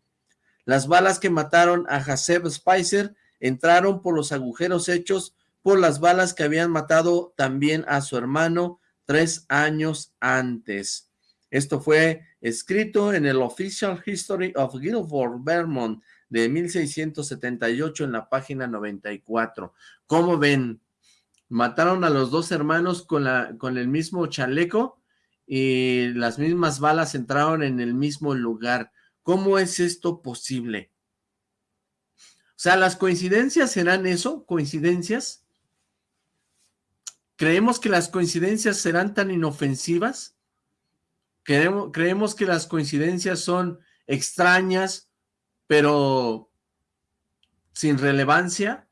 Las balas que mataron a Haseb Spicer entraron por los agujeros hechos por las balas que habían matado también a su hermano tres años antes. Esto fue escrito en el Official History of Guilford, Vermont, de 1678 en la página 94. ¿Cómo ven? Mataron a los dos hermanos con, la, con el mismo chaleco y las mismas balas entraron en el mismo lugar. ¿Cómo es esto posible? O sea, ¿las coincidencias serán eso? ¿Coincidencias? ¿Creemos que las coincidencias serán tan inofensivas? ¿Creemos, creemos que las coincidencias son extrañas, pero sin relevancia?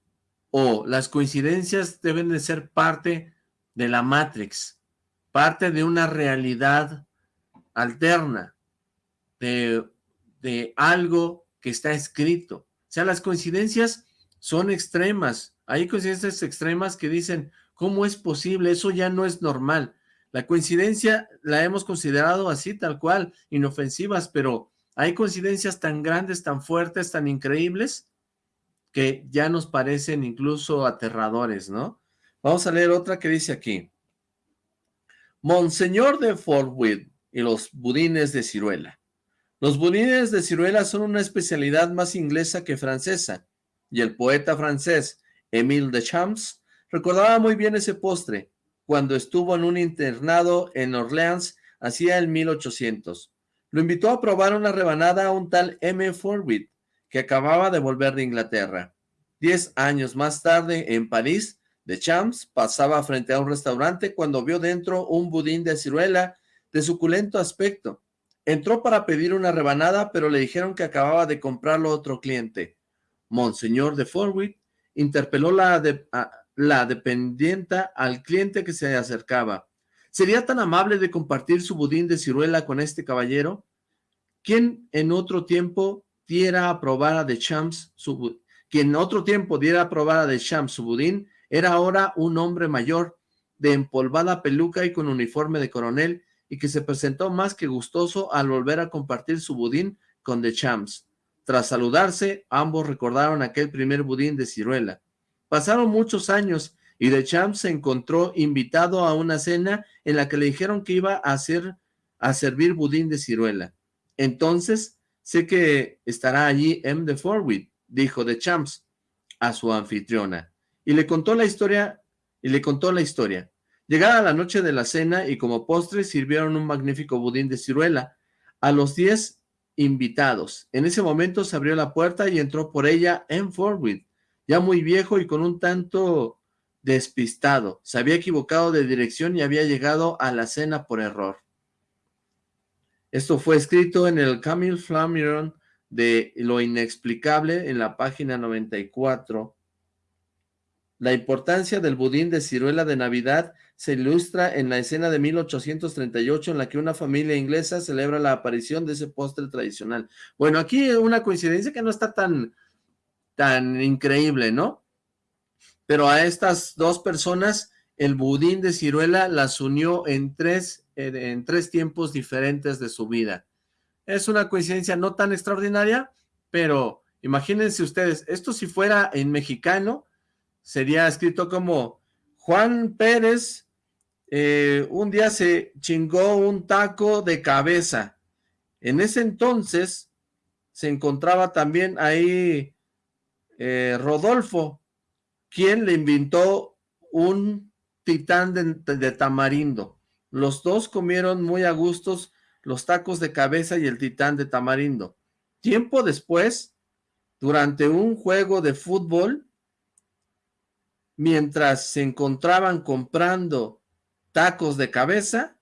¿O las coincidencias deben de ser parte de la Matrix, parte de una realidad alterna, de, de algo que está escrito? O sea, las coincidencias son extremas. Hay coincidencias extremas que dicen, ¿Cómo es posible? Eso ya no es normal. La coincidencia la hemos considerado así, tal cual, inofensivas, pero hay coincidencias tan grandes, tan fuertes, tan increíbles, que ya nos parecen incluso aterradores, ¿no? Vamos a leer otra que dice aquí. Monseñor de Fortwood y los budines de ciruela. Los budines de ciruela son una especialidad más inglesa que francesa, y el poeta francés Émile de Champs Recordaba muy bien ese postre, cuando estuvo en un internado en Orleans hacía el 1800. Lo invitó a probar una rebanada a un tal M. Forward, que acababa de volver de Inglaterra. Diez años más tarde, en París, de Champs pasaba frente a un restaurante cuando vio dentro un budín de ciruela de suculento aspecto. Entró para pedir una rebanada, pero le dijeron que acababa de comprarlo otro cliente. Monseñor de Forward interpeló la de, la dependienta al cliente que se acercaba. ¿Sería tan amable de compartir su budín de ciruela con este caballero? ¿Quién en otro tiempo diera a probar a de Champs su quien en otro tiempo diera a probar a su budín, era ahora un hombre mayor, de empolvada peluca y con uniforme de coronel, y que se presentó más que gustoso al volver a compartir su budín con de Champs. Tras saludarse, ambos recordaron aquel primer budín de ciruela. Pasaron muchos años y de Champs se encontró invitado a una cena en la que le dijeron que iba a hacer a servir budín de ciruela. Entonces, sé que estará allí M. de Forward, dijo de Champs a su anfitriona, y le contó la historia, y le contó la historia. Llegada la noche de la cena y como postre sirvieron un magnífico budín de ciruela a los diez invitados. En ese momento se abrió la puerta y entró por ella M. Forward, ya muy viejo y con un tanto despistado. Se había equivocado de dirección y había llegado a la cena por error. Esto fue escrito en el Camille Flamiron de Lo Inexplicable en la página 94. La importancia del budín de ciruela de Navidad se ilustra en la escena de 1838 en la que una familia inglesa celebra la aparición de ese postre tradicional. Bueno, aquí una coincidencia que no está tan, tan increíble, ¿no? Pero a estas dos personas, el budín de ciruela las unió en tres en tres tiempos diferentes de su vida. Es una coincidencia no tan extraordinaria, pero imagínense ustedes, esto si fuera en mexicano, sería escrito como Juan Pérez eh, un día se chingó un taco de cabeza. En ese entonces se encontraba también ahí eh, Rodolfo, quien le inventó un titán de, tamarindo. Los dos comieron muy a gustos los tacos de cabeza y el titán de tamarindo. Tiempo después, durante un juego de fútbol, mientras se encontraban comprando tacos de cabeza,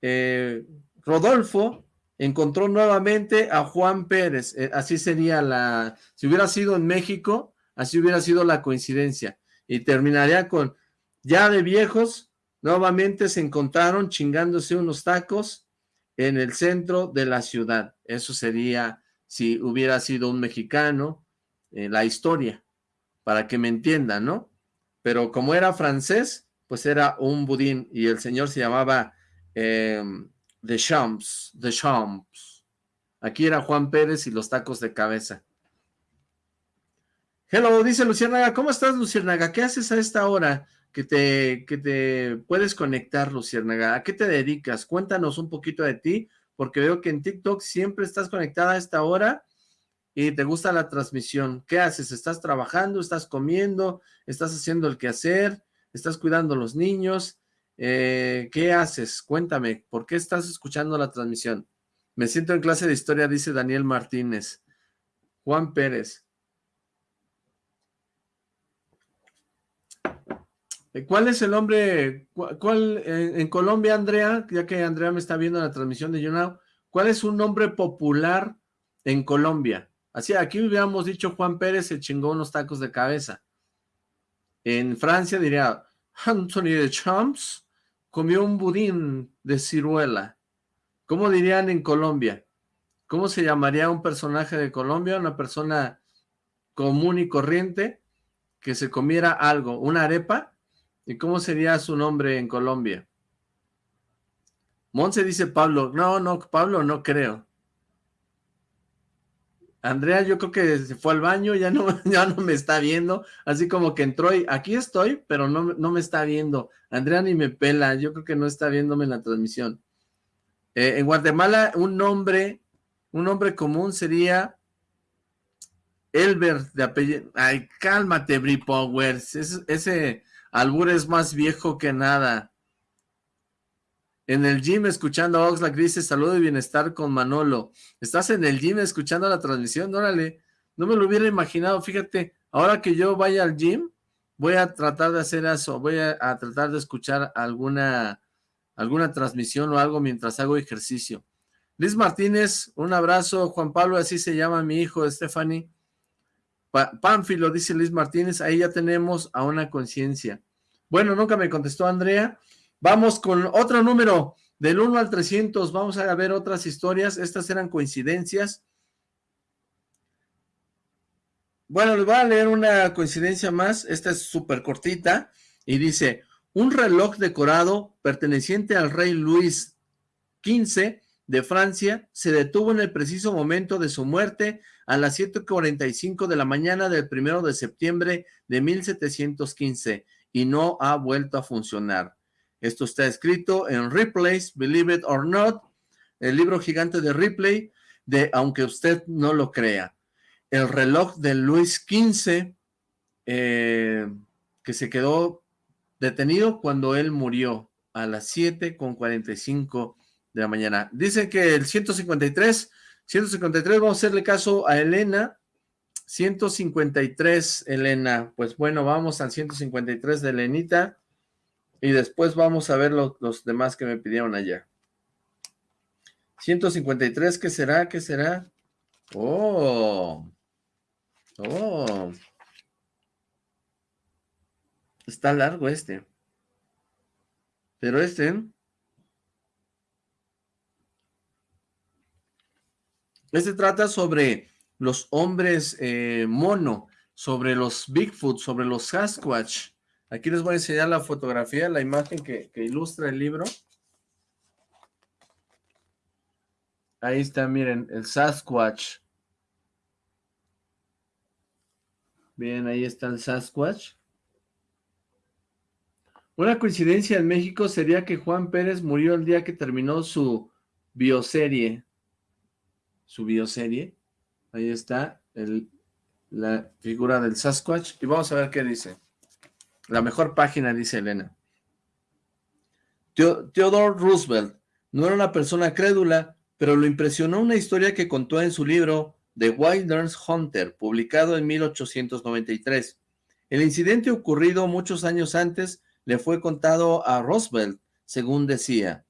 eh, Rodolfo encontró nuevamente a Juan Pérez, eh, así sería la, si hubiera sido en México, así hubiera sido la coincidencia, y terminaría con, ya de viejos, nuevamente se encontraron chingándose unos tacos en el centro de la ciudad, eso sería si hubiera sido un mexicano, eh, la historia, para que me entiendan, ¿no? Pero como era francés, pues era un budín, y el señor se llamaba... The Champs, The Champs. Aquí era Juan Pérez y los tacos de cabeza. Hello, dice Luciérnaga. ¿Cómo estás, Luciérnaga? ¿Qué haces a esta hora que te, que te puedes conectar, Luciérnaga? ¿A qué te dedicas? Cuéntanos un poquito de ti, porque veo que en TikTok siempre estás conectada a esta hora y te gusta la transmisión. ¿Qué haces? ¿Estás trabajando? ¿Estás comiendo? ¿Estás haciendo el quehacer? ¿Estás cuidando a los niños? Eh, ¿Qué haces? Cuéntame, ¿por qué estás escuchando la transmisión? Me siento en clase de historia, dice Daniel Martínez. Juan Pérez. ¿Cuál es el nombre? ¿Cuál, en, Colombia, Andrea, ya que Andrea me está viendo la transmisión de YouNow, cuál es un nombre popular en Colombia? Así, aquí hubiéramos dicho Juan Pérez se chingó unos tacos de cabeza. En Francia diría Anthony de Champs comió un budín de ciruela. ¿Cómo dirían en Colombia? ¿Cómo se llamaría un personaje de Colombia? Una persona común y corriente que se comiera algo, una arepa. ¿Y cómo sería su nombre en Colombia? Monse dice Pablo. No, no, Pablo no creo. Andrea yo creo que se fue al baño, ya no, [LAUGHS] ya no me está viendo, así como que entró y aquí estoy, pero no, no me está viendo. Andrea ni me pela, yo creo que no está viéndome en la transmisión. Eh, en Guatemala un nombre, un nombre común sería Elber de apellido. Ay, cálmate, Bri Powers, ese albur es más viejo que nada. En el gym escuchando a Oxlack dice salud y bienestar con Manolo. ¿Estás en el gym escuchando la transmisión? Órale, no me lo hubiera imaginado. Fíjate, ahora que yo vaya al gym, voy a tratar de hacer eso. Voy a, tratar de escuchar alguna, alguna transmisión o algo mientras hago ejercicio. Liz Martínez, un abrazo. Juan Pablo, así se llama mi hijo, Stephanie. Pánfilo, dice Liz Martínez, ahí ya tenemos a una conciencia. Bueno, nunca me contestó Andrea. Vamos con otro número, del 1 al 300, vamos a ver otras historias, estas eran coincidencias. Bueno, les voy a leer una coincidencia más, esta es súper cortita, y dice, un reloj decorado perteneciente al rey Luis XV de Francia se detuvo en el preciso momento de su muerte a las 7.45 de la mañana del primero de septiembre de 1715 y no ha vuelto a funcionar. Esto está escrito en Ripley's Believe It or Not, el libro gigante de Ripley, de Aunque usted no lo crea. El reloj de Luis XV, eh, que se quedó detenido cuando él murió a las 7 con 45 de la mañana. Dice que el 153, 153, vamos a hacerle caso a Elena, 153, Elena, pues bueno, vamos al 153 de Elenita, y después vamos a ver los demás que me pidieron ayer. 153, ¿qué será? ¿Qué será? Oh. Oh. Está largo este. Pero este... Este trata sobre los hombres eh, mono, sobre los Bigfoot, sobre los Sasquatch. Aquí les voy a enseñar la fotografía, la imagen que, que ilustra el libro. Ahí está, miren, el Sasquatch. Bien, ahí está el Sasquatch. Una coincidencia en México sería que Juan Pérez murió el día que terminó su bioserie. Su bioserie. Ahí está la figura del Sasquatch. Y vamos a ver qué dice. La mejor página, dice Elena. Theodore Roosevelt no era una persona crédula, pero lo impresionó una historia que contó en su libro The Wilderness Hunter, publicado en 1893. El incidente ocurrido muchos años antes le fue contado a Roosevelt, según decía,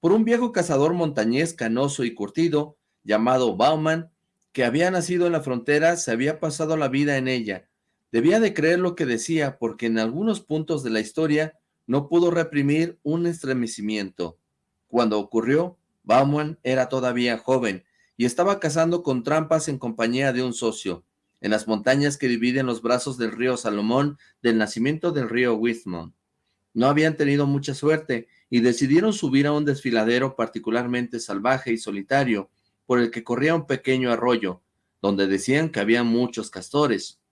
por un viejo cazador montañés canoso y curtido, llamado Bauman, que había nacido en la frontera, se había pasado la vida en ella. Debía de creer lo que decía, porque en algunos puntos de la historia no pudo reprimir un estremecimiento. Cuando ocurrió, Bauman era todavía joven y estaba cazando con trampas en compañía de un socio, en las montañas que dividen los brazos del río Salomón del nacimiento del río Wismont. No habían tenido mucha suerte y decidieron subir a un desfiladero particularmente salvaje y solitario, por el que corría un pequeño arroyo, donde decían que había muchos castores.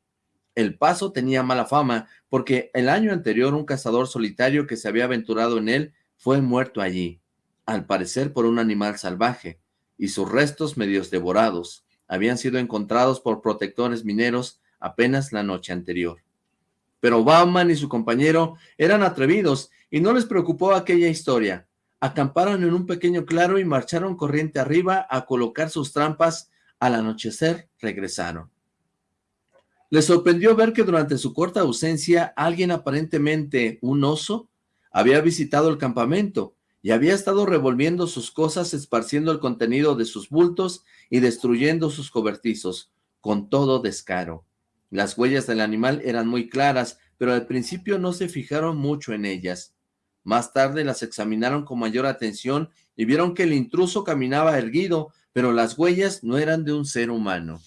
El paso tenía mala fama, porque el año anterior un cazador solitario que se había aventurado en él fue muerto allí, al parecer por un animal salvaje, y sus restos medios devorados habían sido encontrados por protectores mineros apenas la noche anterior. Pero Bauman y su compañero eran atrevidos y no les preocupó aquella historia. Acamparon en un pequeño claro y marcharon corriente arriba a colocar sus trampas. Al anochecer regresaron. Les sorprendió ver que durante su corta ausencia alguien aparentemente un oso había visitado el campamento y había estado revolviendo sus cosas, esparciendo el contenido de sus bultos y destruyendo sus cobertizos, con todo descaro. Las huellas del animal eran muy claras, pero al principio no se fijaron mucho en ellas. Más tarde las examinaron con mayor atención y vieron que el intruso caminaba erguido, pero las huellas no eran de un ser humano.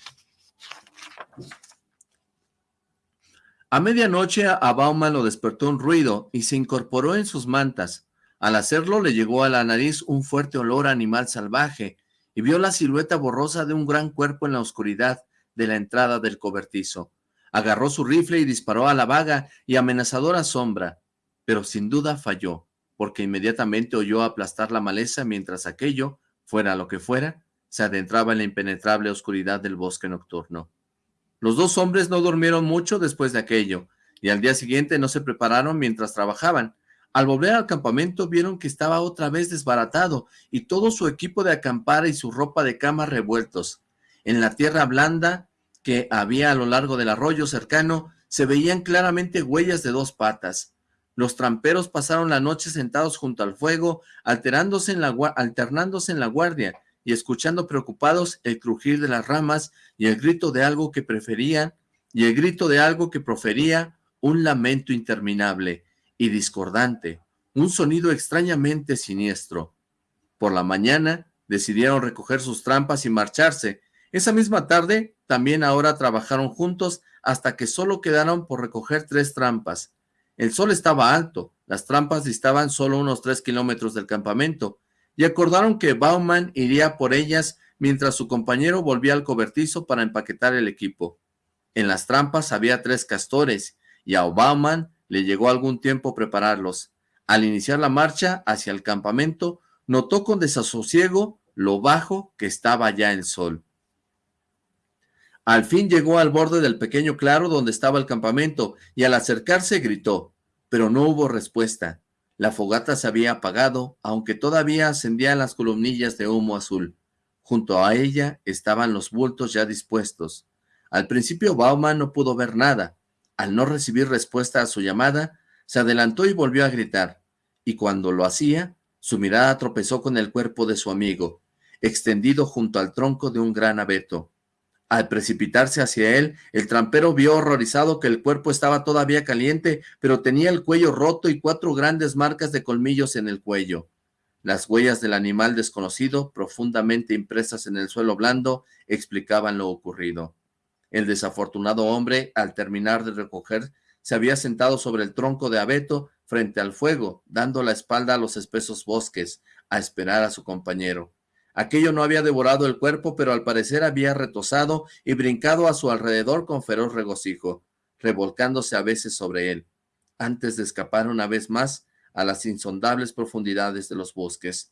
A medianoche a Bauman lo despertó un ruido y se incorporó en sus mantas. Al hacerlo le llegó a la nariz un fuerte olor a animal salvaje y vio la silueta borrosa de un gran cuerpo en la oscuridad de la entrada del cobertizo. Agarró su rifle y disparó a la vaga y amenazadora sombra, pero sin duda falló, porque inmediatamente oyó aplastar la maleza mientras aquello, fuera lo que fuera, se adentraba en la impenetrable oscuridad del bosque nocturno. Los dos hombres no durmieron mucho después de aquello, y al día siguiente no se prepararon mientras trabajaban. Al volver al campamento vieron que estaba otra vez desbaratado y todo su equipo de acampar y su ropa de cama revueltos. En la tierra blanda que había a lo largo del arroyo cercano, se veían claramente huellas de dos patas. Los tramperos pasaron la noche sentados junto al fuego, alterándose en la, alternándose en la guardia y escuchando preocupados el crujir de las ramas y el grito de algo que preferían, y el grito de algo que profería un lamento interminable y discordante, un sonido extrañamente siniestro. Por la mañana decidieron recoger sus trampas y marcharse, esa misma tarde, también ahora trabajaron juntos hasta que solo quedaron por recoger tres trampas. El sol estaba alto, las trampas distaban solo unos tres kilómetros del campamento, y acordaron que Bauman iría por ellas mientras su compañero volvía al cobertizo para empaquetar el equipo. En las trampas había tres castores, y a Bauman le llegó algún tiempo prepararlos. Al iniciar la marcha hacia el campamento, notó con desasosiego lo bajo que estaba ya el sol. Al fin llegó al borde del pequeño claro donde estaba el campamento y al acercarse gritó, pero no hubo respuesta. La fogata se había apagado, aunque todavía ascendían las columnillas de humo azul. Junto a ella estaban los bultos ya dispuestos. Al principio Bauman no pudo ver nada. Al no recibir respuesta a su llamada, se adelantó y volvió a gritar. Y cuando lo hacía, su mirada tropezó con el cuerpo de su amigo, extendido junto al tronco de un gran abeto. Al precipitarse hacia él, el trampero vio horrorizado que el cuerpo estaba todavía caliente, pero tenía el cuello roto y cuatro grandes marcas de colmillos en el cuello. Las huellas del animal desconocido, profundamente impresas en el suelo blando, explicaban lo ocurrido. El desafortunado hombre, al terminar de recoger, se había sentado sobre el tronco de abeto frente al fuego, dando la espalda a los espesos bosques, a esperar a su compañero. Aquello no había devorado el cuerpo, pero al parecer había retosado y brincado a su alrededor con feroz regocijo, revolcándose a veces sobre él, antes de escapar una vez más a las insondables profundidades de los bosques.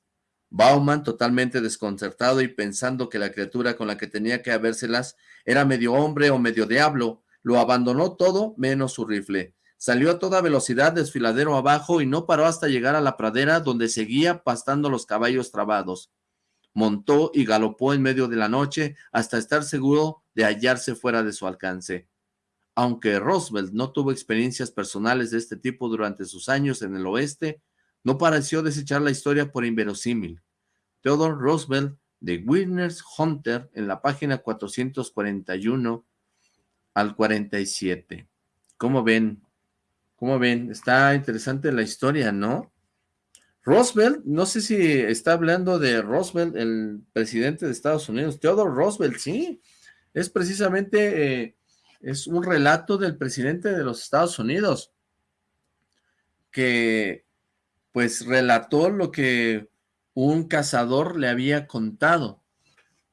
Bauman, totalmente desconcertado y pensando que la criatura con la que tenía que habérselas era medio hombre o medio diablo, lo abandonó todo menos su rifle. Salió a toda velocidad desfiladero abajo y no paró hasta llegar a la pradera donde seguía pastando los caballos trabados. Montó y galopó en medio de la noche hasta estar seguro de hallarse fuera de su alcance. Aunque Roosevelt no tuvo experiencias personales de este tipo durante sus años en el oeste, no pareció desechar la historia por inverosímil. Theodore Roosevelt de Witness Hunter en la página 441 al 47. ¿Cómo ven? ¿Cómo ven? Está interesante la historia, ¿no? Roosevelt, no sé si está hablando de Roosevelt, el presidente de Estados Unidos. Theodore Roosevelt, sí. Es precisamente, eh, es un relato del presidente de los Estados Unidos que pues relató lo que un cazador le había contado.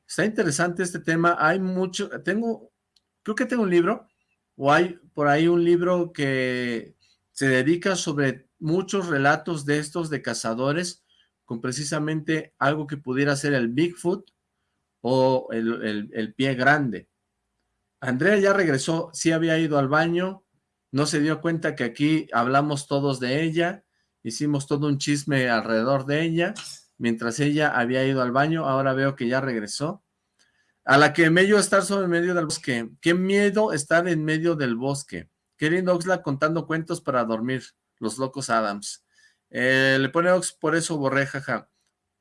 Está interesante este tema, hay mucho, tengo, creo que tengo un libro, o hay por ahí un libro que se dedica sobre muchos relatos de estos de cazadores, con precisamente algo que pudiera ser el Bigfoot o el, el pie grande. Andrea ya regresó, sí había ido al baño, no se dio cuenta que aquí hablamos todos de ella, hicimos todo un chisme alrededor de ella, mientras ella había ido al baño, ahora veo que ya regresó. A la que medio estar sobre medio del bosque. Qué miedo estar en medio del bosque. Qué lindo Oxla contando cuentos para dormir. Los locos Adams. Eh, le pone Ox, por eso borré, jaja.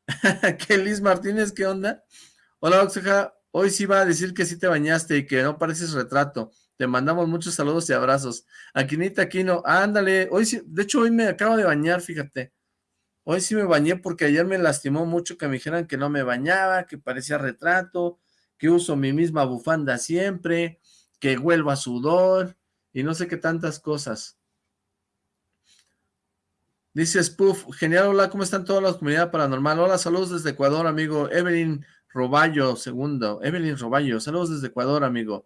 [LAUGHS] ¿Qué Liz Martínez? ¿Qué onda? Hola Oxja, hoy sí va a decir que sí te bañaste y que no pareces retrato. Te mandamos muchos saludos y abrazos. Aquinita Aquino, ándale, hoy sí, de hecho hoy me acabo de bañar, fíjate. Hoy sí me bañé porque ayer me lastimó mucho que me dijeran que no me bañaba, que parecía retrato, que uso mi misma bufanda siempre, que huelvo a sudor y no sé qué tantas cosas. Dice Spoof, genial, hola, ¿cómo están todas las comunidades paranormal? Hola, saludos desde Ecuador, amigo. Evelyn Roballo, segundo. Evelyn Roballo, saludos desde Ecuador, amigo.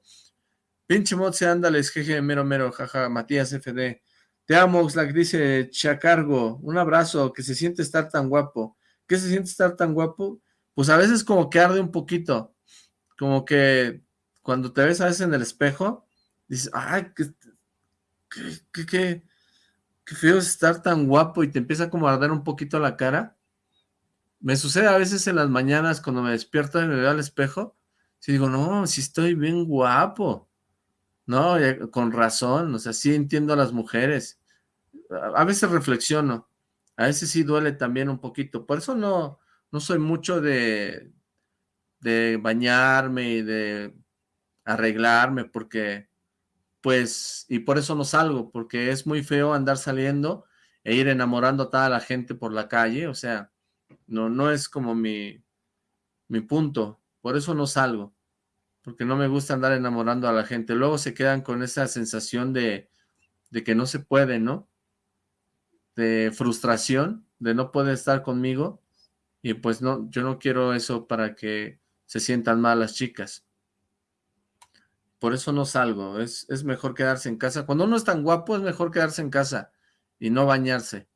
Pinche Motse, ándales, jeje, mero, mero, jaja, Matías FD. Te amo, Oxlack, dice Chacargo. Un abrazo, que se siente estar tan guapo. ¿Qué se siente estar tan guapo? Pues a veces como que arde un poquito. Como que cuando te ves a veces en el espejo, dices, ay, qué, qué, qué, qué es estar tan guapo y te empieza como a arder un poquito la cara. Me sucede a veces en las mañanas cuando me despierto y me veo al espejo, si digo, no, si estoy bien guapo. No, con razón, o sea, sí entiendo a las mujeres. A, veces reflexiono, a veces sí duele también un poquito. Por eso no, no soy mucho de, de bañarme y de arreglarme, porque, pues, y por eso no salgo, porque es muy feo andar saliendo e ir enamorando a toda la gente por la calle, o sea, no, no es como mi, mi punto, por eso no salgo porque no me gusta andar enamorando a la gente. Luego se quedan con esa sensación de, de que no se puede, ¿no? De frustración, de no poder estar conmigo. Y pues no, yo no quiero eso para que se sientan mal las chicas. Por eso no salgo, es, es mejor quedarse en casa. Cuando uno es tan guapo, es mejor quedarse en casa y no bañarse.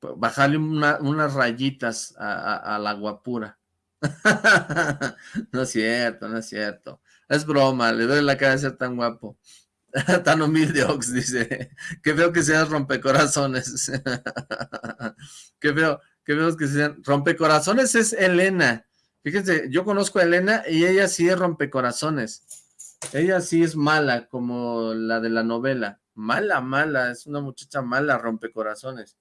Bajarle unas rayitas a la guapura. [LAUGHS] no es cierto, no es cierto. Es broma, le doy la cara de ser tan guapo. [LAUGHS] tan humilde, Ox, dice. Qué feo que seas rompecorazones. [LAUGHS] qué feo, qué feo que sean rompecorazones es Elena. Fíjense, yo conozco a Elena y ella sí es rompecorazones. Ella sí es mala, como la de la novela. Mala, mala, es una muchacha mala, rompecorazones.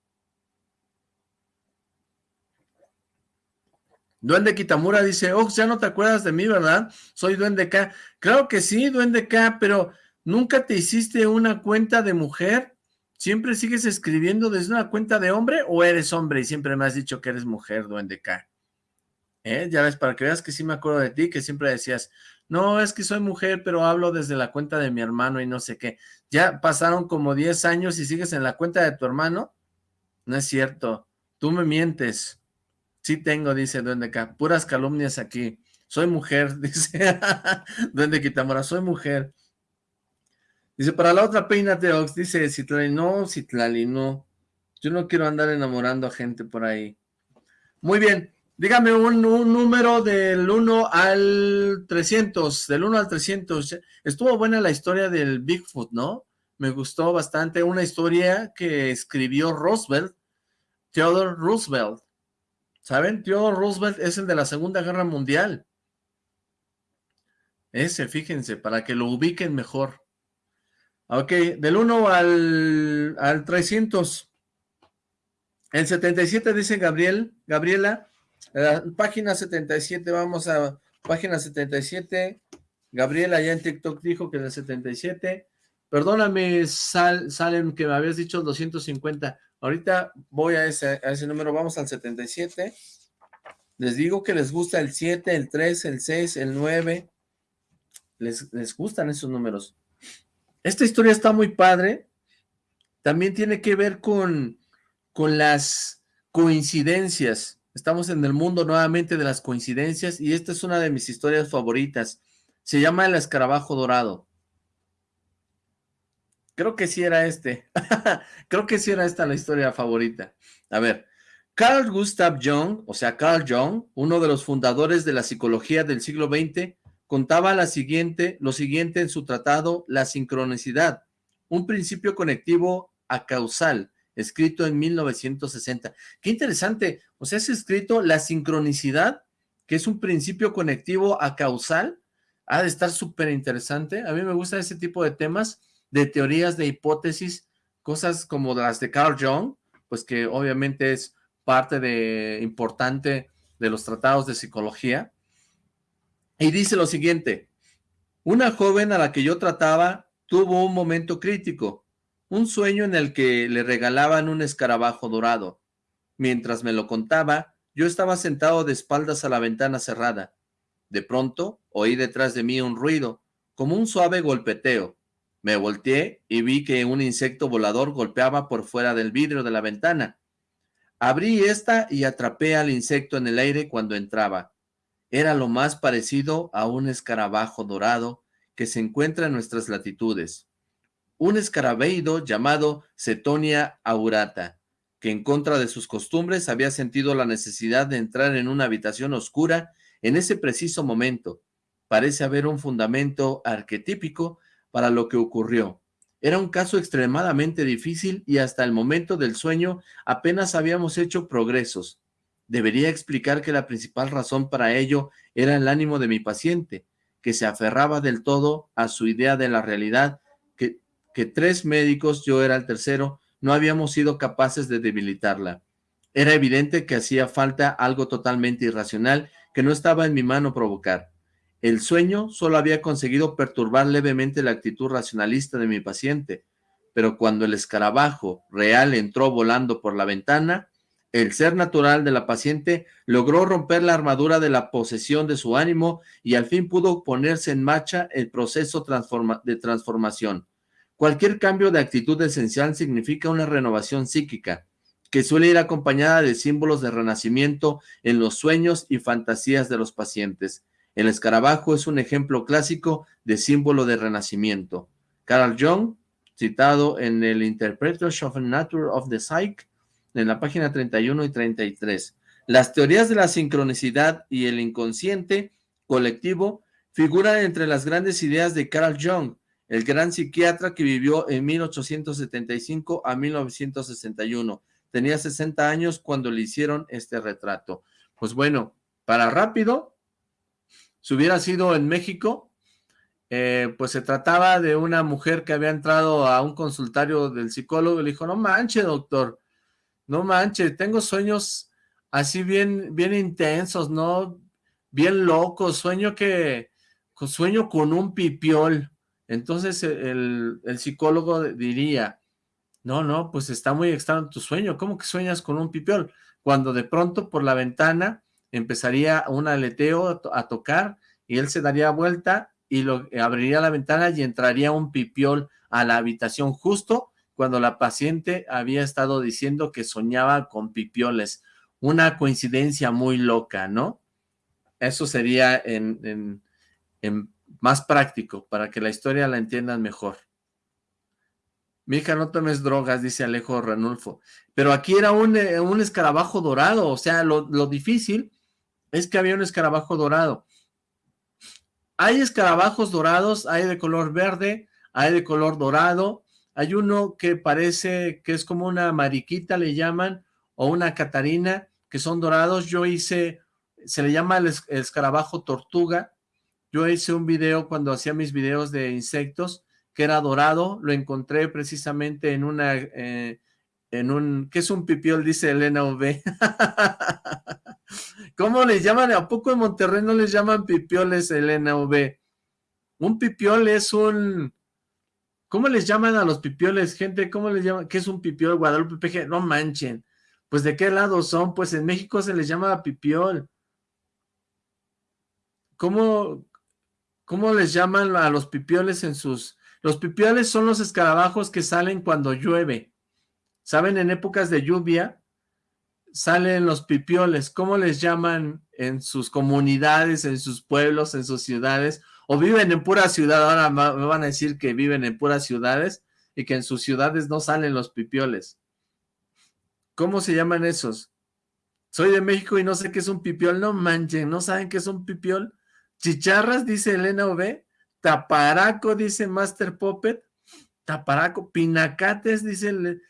Duende Kitamura dice, oh, ya no te acuerdas de mí, ¿verdad? Soy Duende K. Claro que sí, Duende K, pero ¿nunca te hiciste una cuenta de mujer? ¿Siempre sigues escribiendo desde una cuenta de hombre o eres hombre y siempre me has dicho que eres mujer, Duende K? ¿Eh? Ya ves, para que veas que sí me acuerdo de ti, que siempre decías, no, es que soy mujer, pero hablo desde la cuenta de mi hermano y no sé qué. Ya pasaron como 10 años y sigues en la cuenta de tu hermano. No es cierto, tú me mientes. Sí tengo, dice Duende acá, puras calumnias aquí. Soy mujer, [LAUGHS] dice Duende Quitamora, soy mujer. Dice, para la otra peínate, Ox, dice Citlali, no, Citlali, no. Yo no quiero andar enamorando a gente por ahí. Muy bien, dígame un, número del 1 al 300, del 1 al 300. Estuvo buena la historia del Bigfoot, ¿no? Me gustó bastante, una historia que escribió Roosevelt, Theodore Roosevelt. ¿Saben? Theodore Roosevelt es el de la Segunda Guerra Mundial. Ese, fíjense, para que lo ubiquen mejor. Ok, del 1 al, al 300. El 77 dice Gabriel, Gabriela, página 77, vamos a página 77. Gabriela ya en TikTok dijo que el 77. Perdóname, Sal, Salem, que me habías dicho 250. Ahorita voy a ese, número, vamos al 77. Les digo que les gusta el 7, el 3, el 6, el 9. Les, gustan esos números. Esta historia está muy padre. También tiene que ver con las coincidencias. Estamos en el mundo nuevamente de las coincidencias y esta es una de mis historias favoritas. Se llama El Escarabajo Dorado. Creo que sí era este. [LAUGHS] Creo que sí era esta la historia favorita. A ver, Carl Gustav Jung, o sea, Carl Jung, uno de los fundadores de la psicología del siglo XX, contaba la siguiente, lo siguiente en su tratado La sincronicidad, un principio conectivo a causal, escrito en 1960. Qué interesante, o sea, es escrito la sincronicidad, que es un principio conectivo a causal, ha de estar súper interesante. A mí me gusta ese tipo de temas, de teorías, de hipótesis, cosas como las de Carl Jung, pues que obviamente es parte de importante de los tratados de psicología, y dice lo siguiente, una joven a la que yo trataba tuvo un momento crítico, un sueño en el que le regalaban un escarabajo dorado. Mientras me lo contaba, yo estaba sentado de espaldas a la ventana cerrada. De pronto, oí detrás de mí un ruido, como un suave golpeteo. Me volteé y vi que un insecto volador golpeaba por fuera del vidrio de la ventana. Abrí esta y atrapé al insecto en el aire cuando entraba. Era lo más parecido a un escarabajo dorado que se encuentra en nuestras latitudes. Un escarabeído llamado Cetonia aurata, que en contra de sus costumbres había sentido la necesidad de entrar en una habitación oscura en ese preciso momento. Parece haber un fundamento arquetípico para lo que ocurrió. Era un caso extremadamente difícil y hasta el momento del sueño apenas habíamos hecho progresos. Debería explicar que la principal razón para ello era el ánimo de mi paciente, que se aferraba del todo a su idea de la realidad, que, tres médicos, yo era el tercero, no habíamos sido capaces de debilitarla. Era evidente que hacía falta algo totalmente irracional que no estaba en mi mano provocar. El sueño solo había conseguido perturbar levemente la actitud racionalista de mi paciente, pero cuando el escarabajo real entró volando por la ventana, el ser natural de la paciente logró romper la armadura de la posesión de su ánimo y al fin pudo ponerse en marcha el proceso de transformación. Cualquier cambio de actitud esencial significa una renovación psíquica, que suele ir acompañada de símbolos de renacimiento en los sueños y fantasías de los pacientes. El escarabajo es un ejemplo clásico de símbolo de renacimiento. Carl Jung, citado en el Interpreters of Nature of the Psyche, en la página 31 y 33. Las teorías de la sincronicidad y el inconsciente colectivo figuran entre las grandes ideas de Carl Jung, el gran psiquiatra que vivió en 1875 a 1961. Tenía 60 años cuando le hicieron este retrato. Pues bueno, para rápido, si hubiera sido en México, eh, pues se trataba de una mujer que había entrado a un consultorio del psicólogo y le dijo, no manche, doctor, no manches, tengo sueños así bien, bien intensos, ¿no? Bien locos, sueño que, sueño con un pipiol. Entonces el, el psicólogo diría, no, no, pues está muy extraño tu sueño, ¿cómo que sueñas con un pipiol? Cuando de pronto por la ventana empezaría un aleteo a tocar y él se daría vuelta y lo, abriría la ventana y entraría un pipiol a la habitación justo cuando la paciente había estado diciendo que soñaba con pipioles. una coincidencia muy loca, ¿no? Eso sería en, más práctico, para que la historia la entiendan mejor. Mija, no tomes drogas, dice Alejo Ranulfo. Pero aquí era un, eh, un escarabajo dorado, o sea, lo, lo, difícil es que había un escarabajo dorado. Hay escarabajos dorados, hay de color verde, hay de color dorado, hay uno que parece que es como una mariquita, le llaman, o una catarina, que son dorados. Yo hice, se le llama el, escarabajo tortuga. Yo hice un video cuando hacía mis videos de insectos, que era dorado, lo encontré precisamente en una, eh, en un, ¿qué es un pipiol? Dice Elena V. [LAUGHS] ¿Cómo les llaman? ¿A poco en Monterrey no les llaman pipioles, Elena V? Un pipiol es un... ¿Cómo les llaman a los pipioles, gente? ¿Cómo les llaman? ¿Qué es un pipiol, Guadalupe PG? No manchen. Pues, ¿de qué lado son? Pues en México se les llama pipiol. ¿Cómo, cómo les llaman a los pipioles en sus... Los pipioles son los escarabajos que salen cuando llueve. ¿Saben? En épocas de lluvia, salen los pipioles, ¿cómo les llaman en sus comunidades, en sus pueblos, en sus ciudades? O viven en pura ciudad, ahora me van a decir que viven en puras ciudades y que en sus ciudades no salen los pipioles. ¿Cómo se llaman esos? Soy de México y no sé qué es un pipiol, no manchen, ¿no saben qué es un pipiol? Chicharras, dice Elena V, taparaco, dice Master Puppet, taparaco, pinacates, dice,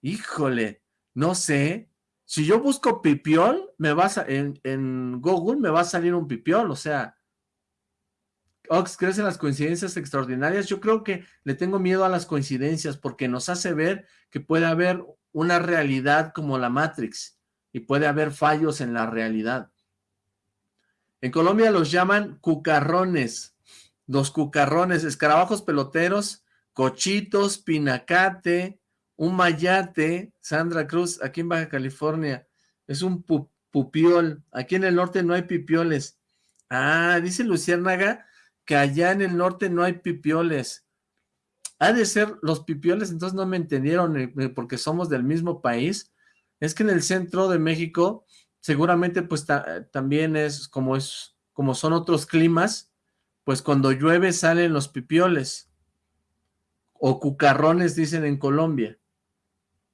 híjole, no sé, si yo busco pipiol, me vas a, en, Google me va a salir un pipiol, o sea, Ox, ¿crees en las coincidencias extraordinarias? Yo creo que le tengo miedo a las coincidencias porque nos hace ver que puede haber una realidad como la Matrix y puede haber fallos en la realidad. En Colombia los llaman cucarrones, los cucarrones, escarabajos peloteros, cochitos, pinacate, un mayate, Sandra Cruz, aquí en Baja California, es un pupiol, aquí en el norte no hay pipioles. Ah, dice Luciérnaga que allá en el norte no hay pipioles. Ha de ser los pipioles, entonces no me entendieron eh, eh, porque somos del mismo país. Es que en el centro de México seguramente pues también es como es como son otros climas, pues cuando llueve salen los pipioles o cucarrones dicen en Colombia.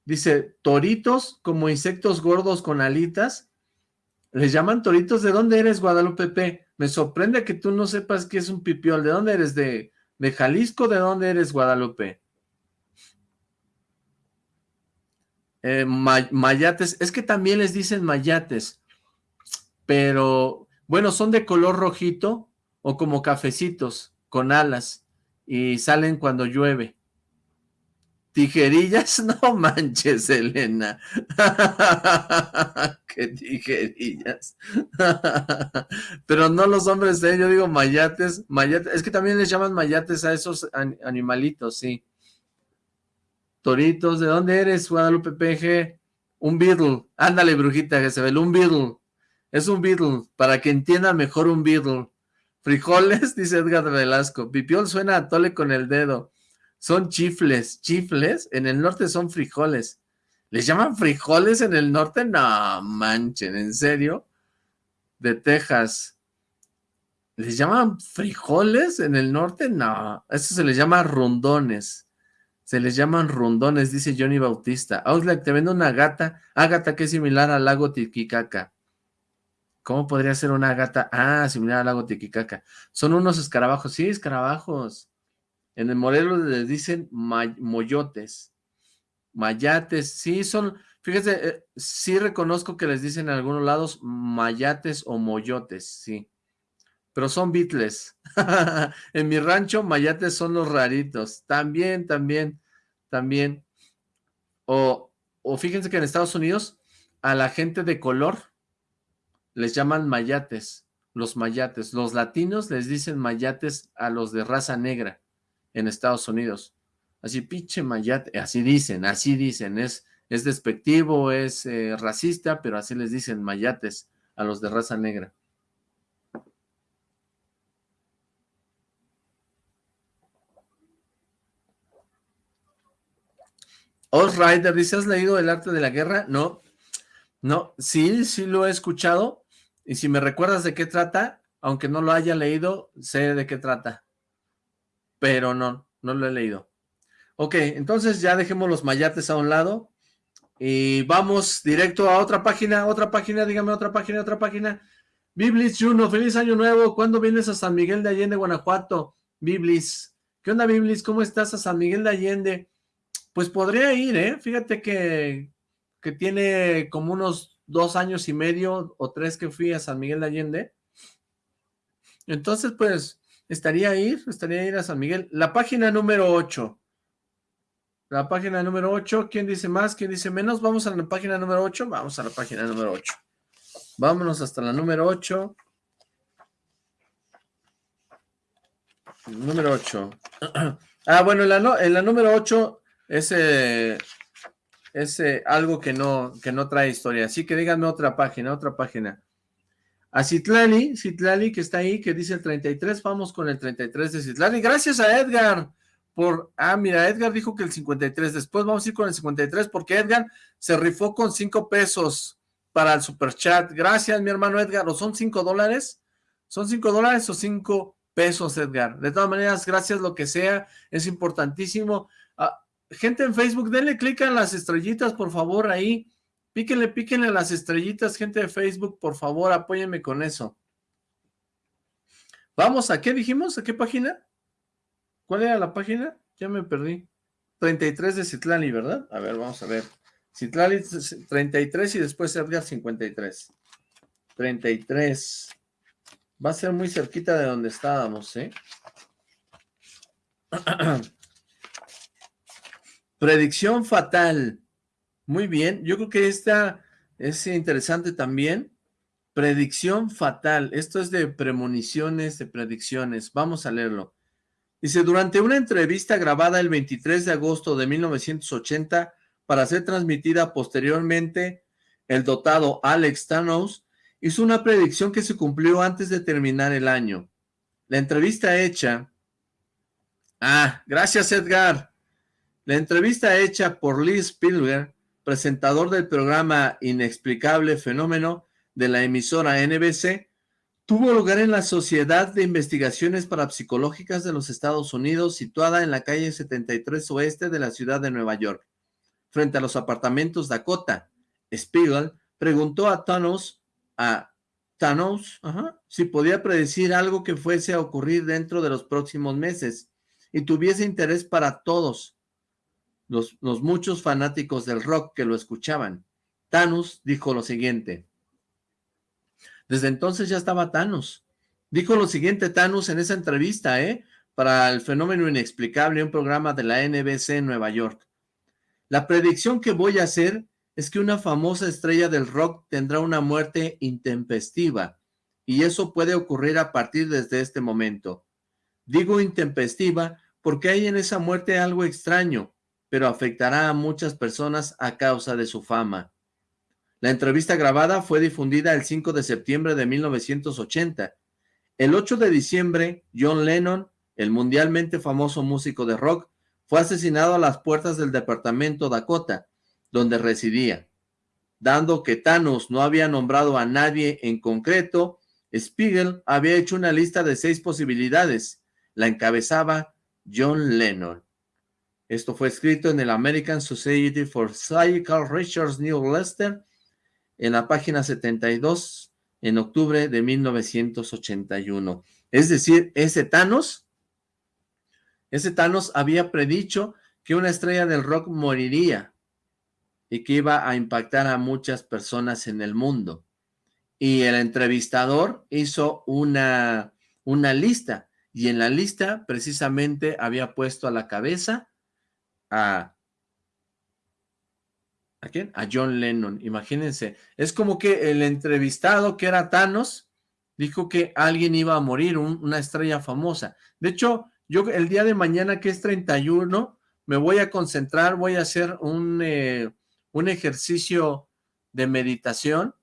Dice, toritos como insectos gordos con alitas. Les llaman toritos. ¿De dónde eres, Guadalupe? Me sorprende que tú no sepas qué es un pipiol. ¿De dónde eres? ¿De, de Jalisco? ¿De dónde eres, Guadalupe? Eh, mayates. Es que también les dicen mayates. Pero, bueno, son de color rojito o como cafecitos con alas y salen cuando llueve. ¿Tijerillas? [LAUGHS] No manches, Elena. [LAUGHS] ¿Qué tijerillas? [LAUGHS] Pero no los hombres de yo digo mayates, mayates. Es que también les llaman mayates a esos animalitos, sí. Toritos, ¿de dónde eres, Guadalupe PG? Un beetle. Ándale, brujita, ve, un beetle. Es un beetle, para que entienda mejor un beetle. Frijoles, [LAUGHS] dice Edgar Velasco. Pipiol suena a tole con el dedo. Son chifles, chifles, en el norte son frijoles. ¿Les llaman frijoles en el norte? No, manchen, ¿en serio? De Texas. ¿Les llaman frijoles en el norte? No, eso se les llama rondones. Se les llaman rondones, dice Johnny Bautista. Outlet, te vendo una gata, ágata que es similar al lago Titicaca. ¿Cómo podría ser una gata? Ah, similar al lago Titicaca. Son unos escarabajos. Sí, escarabajos. En el Morelos les dicen moyotes, mayates, sí son, fíjese, eh, sí reconozco que les dicen en algunos lados mayates o moyotes, sí, pero son bitles. [LAUGHS] en mi rancho mayates son los raritos, también, también, también. O, o fíjense que en Estados Unidos a la gente de color les llaman mayates, los mayates. Los latinos les dicen mayates a los de raza negra en Estados Unidos. Así, pinche mayate, así dicen, así dicen, es, es despectivo, es eh, racista, pero así les dicen mayates a los de raza negra. Os Rider dice, ¿has leído El arte de la guerra? No, No, sí, sí lo he escuchado, y si me recuerdas de qué trata, aunque no lo haya leído, sé de qué trata, pero no, no lo he leído. Ok, entonces ya dejemos los mayates a un lado, y vamos directo a otra página, otra página, dígame otra página, otra página. Biblis Juno, feliz año nuevo. ¿Cuándo vienes a San Miguel de Allende, Guanajuato? Biblis. ¿Qué onda, Biblis? ¿Cómo estás a San Miguel de Allende? Pues podría ir, ¿eh? Fíjate que, que tiene como unos dos años y medio o tres que fui a San Miguel de Allende. Entonces, pues, estaría ir, estaría ir a San Miguel. La página número 8. La página número 8, ¿quién dice más? ¿Quién dice menos? Vamos a la página número 8, vamos a la página número 8. Vámonos hasta la número 8. Número 8. [CLEARS THROAT] ah, bueno, en la, en la número 8 es, es algo que no, que no trae historia. Así que díganme otra página, otra página. A Citlali, Citlali que está ahí, que dice el 33, vamos con el 33 de Citlali. Gracias a Edgar por, ah, mira, Edgar dijo que el 53, después vamos a ir con el 53, porque Edgar se rifó con 5 pesos para el super chat, gracias mi hermano Edgar, ¿o son 5 dólares? ¿Son 5 dólares o 5 pesos, Edgar? De todas maneras, gracias lo que sea, es importantísimo. Gente en Facebook, denle clic a las estrellitas, por favor, ahí, píquenle, píquenle las estrellitas, gente de Facebook, por favor, apóyenme con eso. Vamos, ¿a qué dijimos? ¿A qué página? ¿Cuál era la página? Ya me perdí. 33 de Citlali, ¿verdad? A ver, vamos a ver. Citlali 33 y después Edgar 53. 33. Va a ser muy cerquita de donde estábamos, ¿eh? [CLEARS THROAT] Predicción fatal. Muy bien. Yo creo que esta es interesante también. Predicción fatal. Esto es de premoniciones, de predicciones. Vamos a leerlo. Dice, durante una entrevista grabada el 23 de agosto de 1980 para ser transmitida posteriormente, el dotado Alex Thanos hizo una predicción que se cumplió antes de terminar el año. La entrevista hecha... Ah, gracias Edgar. La entrevista hecha por Lee Spielberg, presentador del programa Inexplicable Fenómeno de la emisora NBC, Tuvo lugar en la Sociedad de Investigaciones Parapsicológicas de los Estados Unidos, situada en la calle 73 oeste de la ciudad de Nueva York. Frente a los apartamentos Dakota, Spiegel preguntó a Thanos, a Thanos, si podía predecir algo que fuese a ocurrir dentro de los próximos meses y tuviese interés para todos los, muchos fanáticos del rock que lo escuchaban. Thanos dijo lo siguiente, desde entonces ya estaba Thanos. Dijo lo siguiente Thanos en esa entrevista, ¿eh? Para el fenómeno inexplicable, un programa de la NBC en Nueva York. La predicción que voy a hacer es que una famosa estrella del rock tendrá una muerte intempestiva, y eso puede ocurrir a partir desde este momento. Digo intempestiva porque hay en esa muerte algo extraño, pero afectará a muchas personas a causa de su fama. La entrevista grabada fue difundida el 5 de septiembre de 1980. El 8 de diciembre, John Lennon, el mundialmente famoso músico de rock, fue asesinado a las puertas del departamento Dakota, donde residía. Dando que Thanos no había nombrado a nadie en concreto, Spiegel había hecho una lista de seis posibilidades. La encabezaba John Lennon. Esto fue escrito en el American Society for Psychical Research New Leicester en la página 72 en octubre de 1981. Es decir, ese Thanos, ese Thanos había predicho que una estrella del rock moriría y que iba a impactar a muchas personas en el mundo. Y el entrevistador hizo una, una lista, y en la lista precisamente había puesto a la cabeza a ¿A quién? A John Lennon, imagínense. Es como que el entrevistado que era Thanos dijo que alguien iba a morir, una estrella famosa. De hecho, yo el día de mañana que es 31, me voy a concentrar, voy a hacer un, eh, un ejercicio de meditación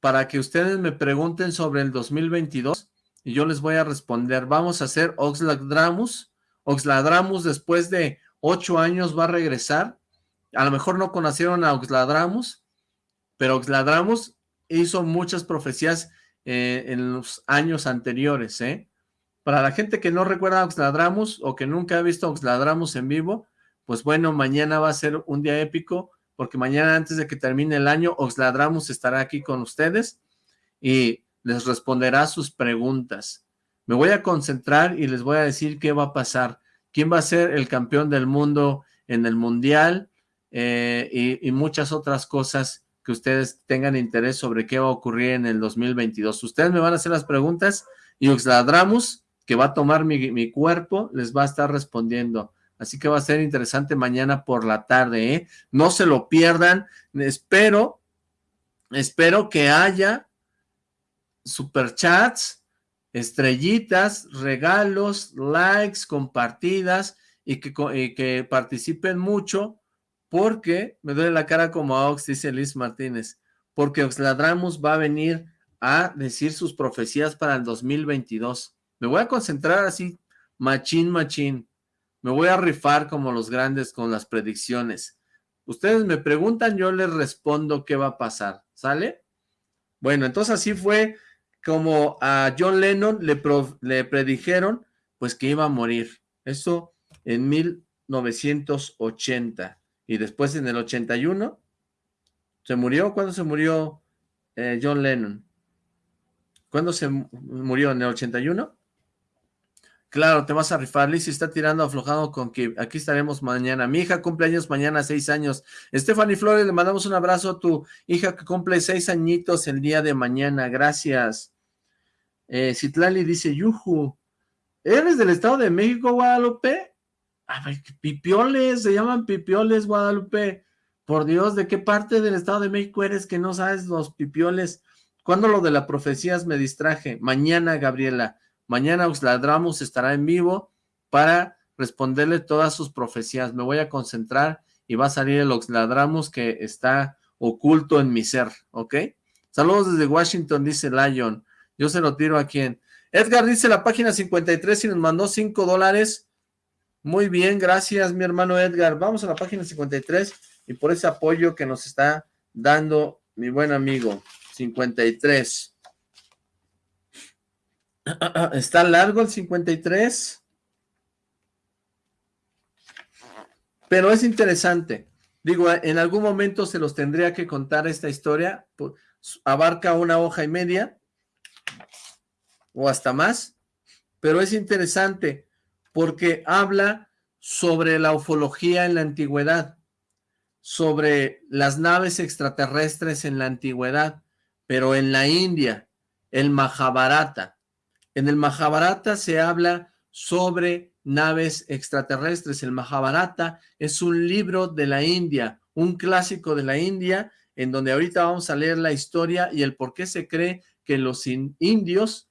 para que ustedes me pregunten sobre el 2022 y yo les voy a responder. Vamos a hacer Oxladramus. Oxladramus después de ocho años va a regresar a lo mejor no conocieron a Oxladramus, pero Oxladramus hizo muchas profecías eh, en los años anteriores, ¿eh? Para la gente que no recuerda a Oxladramus o que nunca ha visto a Oxladramus en vivo, pues bueno, mañana va a ser un día épico, porque mañana antes de que termine el año, Oxladramus estará aquí con ustedes y les responderá sus preguntas. Me voy a concentrar y les voy a decir qué va a pasar, quién va a ser el campeón del mundo en el mundial eh, y, muchas otras cosas que ustedes tengan interés sobre qué va a ocurrir en el 2022. Ustedes me van a hacer las preguntas y Oxladramus, que va a tomar mi, cuerpo, les va a estar respondiendo. Así que va a ser interesante mañana por la tarde, ¿eh? No se lo pierdan. Espero, espero que haya superchats, estrellitas, regalos, likes, compartidas y que, y que participen mucho porque me duele la cara como a Ox, dice Liz Martínez, porque Oxladramus va a venir a decir sus profecías para el 2022. Me voy a concentrar así, machín, machín. Me voy a rifar como los grandes con las predicciones. Ustedes me preguntan, yo les respondo qué va a pasar, ¿sale? Bueno, entonces así fue como a John Lennon le, predijeron, pues que iba a morir. Eso en 1980 y después en el 81 se murió. ¿Cuándo se murió eh, John Lennon? ¿Cuándo se murió? ¿En el 81? Claro, te vas a rifar. Lizzie está tirando aflojado con que aquí estaremos mañana. Mi hija cumple años mañana, seis años. Stephanie Flores, le mandamos un abrazo a tu hija que cumple seis añitos el día de mañana. Gracias. Eh, Citlali dice, Yuju, ¿eres del Estado de México, Guadalupe? pipioles, se llaman pipioles, Guadalupe. Por Dios, ¿de qué parte del Estado de México eres que no sabes los pipioles? ¿Cuándo lo de la profecías me distraje? Mañana, Gabriela. Mañana Oxladramus estará en vivo para responderle todas sus profecías. Me voy a concentrar y va a salir el Oxladramus que está oculto en mi ser, ¿ok? Saludos desde Washington, dice Lion. Yo se lo tiro a quien. Edgar dice la página 53 y nos mandó 5 dólares muy bien, gracias mi hermano Edgar. Vamos a la página 53 y por ese apoyo que nos está dando mi buen amigo. 53. [CLEARS THROAT] ¿Está largo el 53? Pero es interesante. Digo, en algún momento se los tendría que contar esta historia. Abarca una hoja y media o hasta más. Pero es interesante porque habla sobre la ufología en la antigüedad, sobre las naves extraterrestres en la antigüedad, pero en la India, el Mahabharata. En el Mahabharata se habla sobre naves extraterrestres. El Mahabharata es un libro de la India, un clásico de la India, en donde ahorita vamos a leer la historia y el por qué se cree que los indios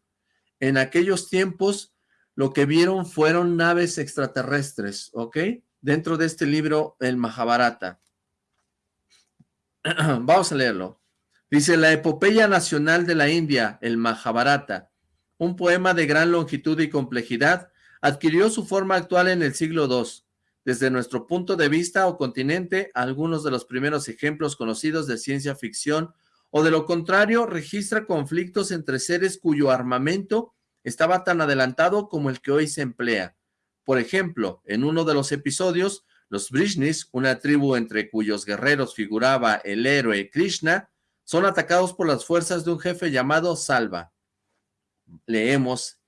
en aquellos tiempos lo que vieron fueron naves extraterrestres, ¿ok? Dentro de este libro, el Mahabharata. [CLEARS THROAT] Vamos a leerlo. Dice, la epopeya nacional de la India, el Mahabharata, un poema de gran longitud y complejidad, adquirió su forma actual en el siglo II. Desde nuestro punto de vista o continente, algunos de los primeros ejemplos conocidos de ciencia ficción o de lo contrario registra conflictos entre seres cuyo armamento estaba tan adelantado como el que hoy se emplea. Por ejemplo, en uno de los episodios, los Brishnis, una tribu entre cuyos guerreros figuraba el héroe Krishna, son atacados por las fuerzas de un jefe llamado Salva. Leemos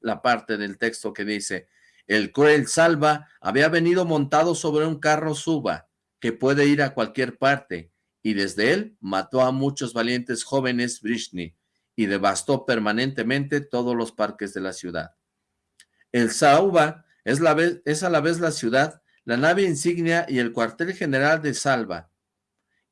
la parte del texto que dice, el cruel Salva había venido montado sobre un carro suba, que puede ir a cualquier parte, y desde él mató a muchos valientes jóvenes Brishni, y devastó permanentemente todos los parques de la ciudad. El Sauba es, a la vez la ciudad, la nave insignia y el cuartel general de Salva.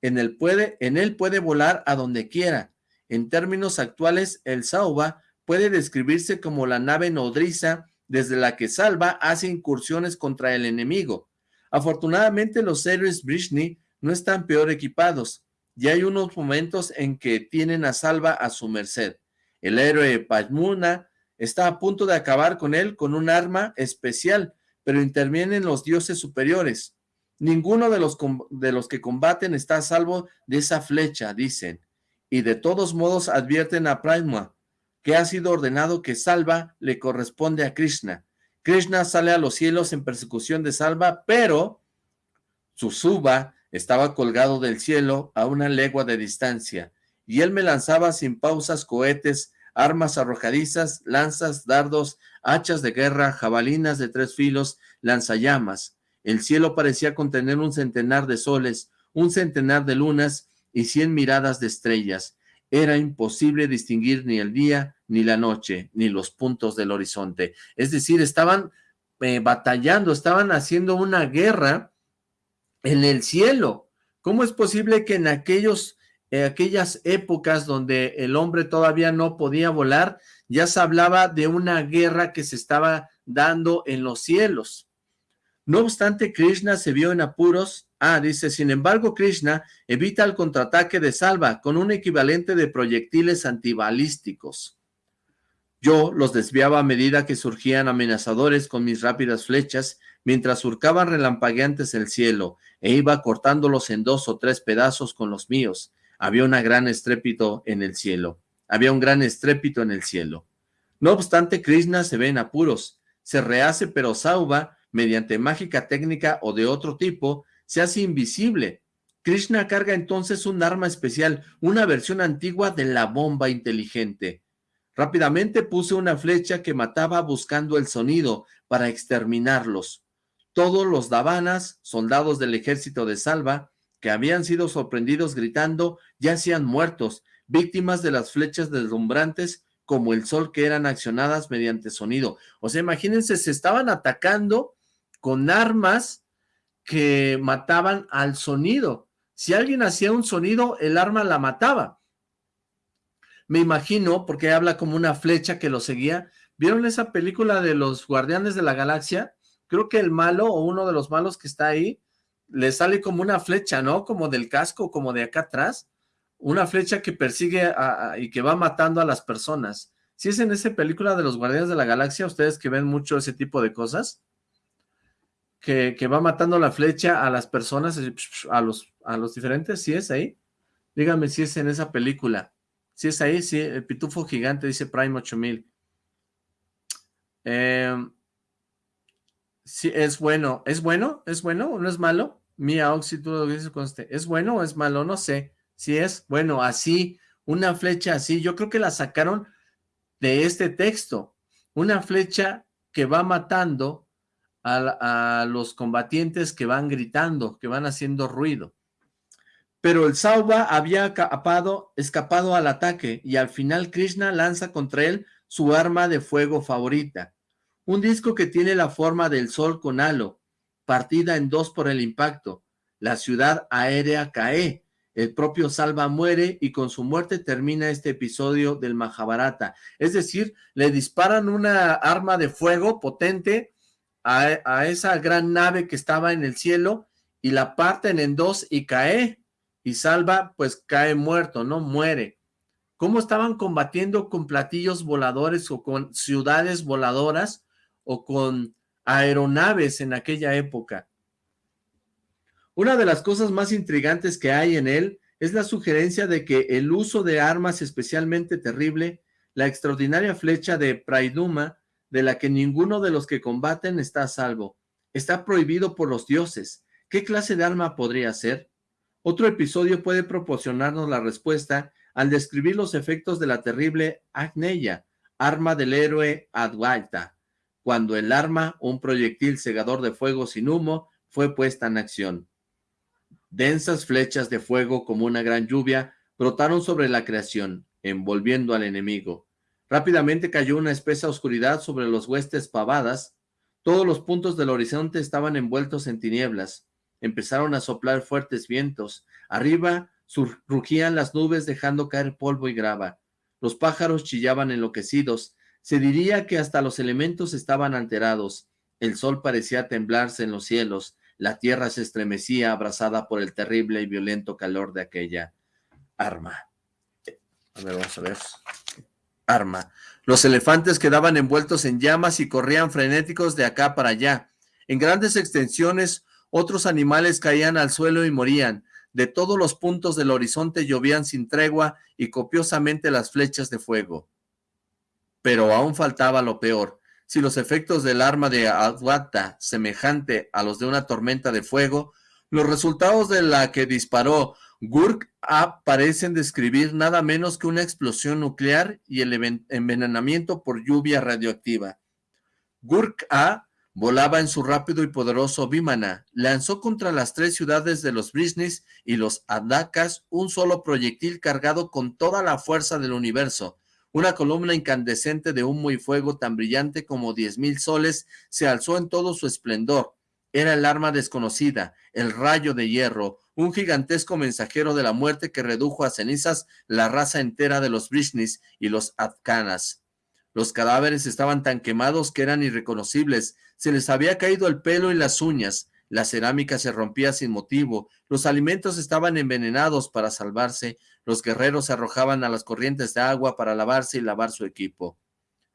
En él puede volar a donde quiera. En términos actuales, el Sauba puede describirse como la nave nodriza desde la que Salva hace incursiones contra el enemigo. Afortunadamente, los héroes Brishni no están peor equipados y hay unos momentos en que tienen a Salva a su merced. El héroe Pajmuna está a punto de acabar con él con un arma especial, pero intervienen los dioses superiores. Ninguno de los, de los que combaten está a salvo de esa flecha, dicen. Y de todos modos advierten a Prima que ha sido ordenado que Salva le corresponde a Krishna. Krishna sale a los cielos en persecución de Salva, pero su suba estaba colgado del cielo a una legua de distancia, y él me lanzaba sin pausas cohetes, armas arrojadizas, lanzas, dardos, hachas de guerra, jabalinas de tres filos, lanzallamas. El cielo parecía contener un centenar de soles, un centenar de lunas y cien miradas de estrellas. Era imposible distinguir ni el día, ni la noche, ni los puntos del horizonte. Es decir, estaban eh, batallando, estaban haciendo una guerra en el cielo. ¿Cómo es posible que en aquellos, eh, aquellas épocas donde el hombre todavía no podía volar, ya se hablaba de una guerra que se estaba dando en los cielos? No obstante, Krishna se vio en apuros. Ah, dice, sin embargo, Krishna evita el contraataque de Salva con un equivalente de proyectiles antibalísticos. Yo los desviaba a medida que surgían amenazadores con mis rápidas flechas, mientras surcaban relampagueantes el cielo, e iba cortándolos en dos o tres pedazos con los míos. Había un gran estrépito en el cielo. Había un gran estrépito en el cielo. No obstante, Krishna se ve en apuros. Se rehace, pero Sauva, mediante mágica técnica o de otro tipo, se hace invisible. Krishna carga entonces un arma especial, una versión antigua de la bomba inteligente. Rápidamente puse una flecha que mataba buscando el sonido para exterminarlos. Todos los davanas, soldados del ejército de Salva, que habían sido sorprendidos gritando, yacían muertos, víctimas de las flechas deslumbrantes como el sol que eran accionadas mediante sonido. O sea, imagínense, se estaban atacando con armas que mataban al sonido. Si alguien hacía un sonido, el arma la mataba. Me imagino, porque habla como una flecha que lo seguía. ¿Vieron esa película de los Guardianes de la Galaxia? creo que el malo o uno de los malos que está ahí, le sale como una flecha, ¿no? Como del casco, como de acá atrás, una flecha que persigue y que va matando a las personas. Si es en esa película de los Guardianes de la Galaxia, ustedes que ven mucho ese tipo de cosas, que, va matando la flecha a las personas, a los, a los diferentes, si es ahí, díganme si es en esa película, si es ahí, sí, el pitufo gigante, dice Prime 8000. Eh, Sí, es bueno. ¿Es bueno? ¿Es bueno no es malo? Mía Oxy, tú lo dices conste. ¿Es bueno o es malo? No sé. Si es, bueno, así, una flecha así. Yo creo que la sacaron de este texto. Una flecha que va matando a, los combatientes que van gritando, que van haciendo ruido. Pero el Sauba había escapado, escapado al ataque y al final Krishna lanza contra él su arma de fuego favorita un disco que tiene la forma del sol con halo, partida en dos por el impacto. La ciudad aérea cae, el propio Salva muere y con su muerte termina este episodio del Mahabharata. Es decir, le disparan una arma de fuego potente a, esa gran nave que estaba en el cielo y la parten en dos y cae. Y Salva pues cae muerto, no muere. ¿Cómo estaban combatiendo con platillos voladores o con ciudades voladoras? o con aeronaves en aquella época. Una de las cosas más intrigantes que hay en él es la sugerencia de que el uso de armas especialmente terrible, la extraordinaria flecha de Praiduma, de la que ninguno de los que combaten está a salvo, está prohibido por los dioses. ¿Qué clase de arma podría ser? Otro episodio puede proporcionarnos la respuesta al describir los efectos de la terrible Agneya, arma del héroe Advaita cuando el arma, un proyectil cegador de fuego sin humo, fue puesta en acción. Densas flechas de fuego como una gran lluvia brotaron sobre la creación, envolviendo al enemigo. Rápidamente cayó una espesa oscuridad sobre los huestes pavadas. Todos los puntos del horizonte estaban envueltos en tinieblas. Empezaron a soplar fuertes vientos. Arriba rugían las nubes dejando caer polvo y grava. Los pájaros chillaban enloquecidos, se diría que hasta los elementos estaban alterados. El sol parecía temblarse en los cielos. La tierra se estremecía abrazada por el terrible y violento calor de aquella arma. A ver, vamos a ver. Arma. Los elefantes quedaban envueltos en llamas y corrían frenéticos de acá para allá. En grandes extensiones, Otros animales caían al suelo y morían. De todos los puntos del horizonte llovían sin tregua y copiosamente las flechas de fuego. Pero aún faltaba lo peor. Si los efectos del arma de Adwata, semejante a los de una tormenta de fuego, los resultados de la que disparó Gurk A parecen describir nada menos que una explosión nuclear y el envenenamiento por lluvia radioactiva. Gurk A volaba en su rápido y poderoso Vimana, lanzó contra las tres ciudades de los Brisnis y los Adakas un solo proyectil cargado con toda la fuerza del universo. Una columna incandescente de humo y fuego tan brillante como diez mil soles se alzó en todo su esplendor. Era el arma desconocida, el rayo de hierro, un gigantesco mensajero de la muerte que redujo a cenizas la raza entera de los Brisnis y los Adkanas. Los cadáveres estaban tan quemados que eran irreconocibles, se les había caído el pelo y las uñas, la cerámica se rompía sin motivo, los alimentos estaban envenenados para salvarse, los guerreros se arrojaban a las corrientes de agua para lavarse y lavar su equipo.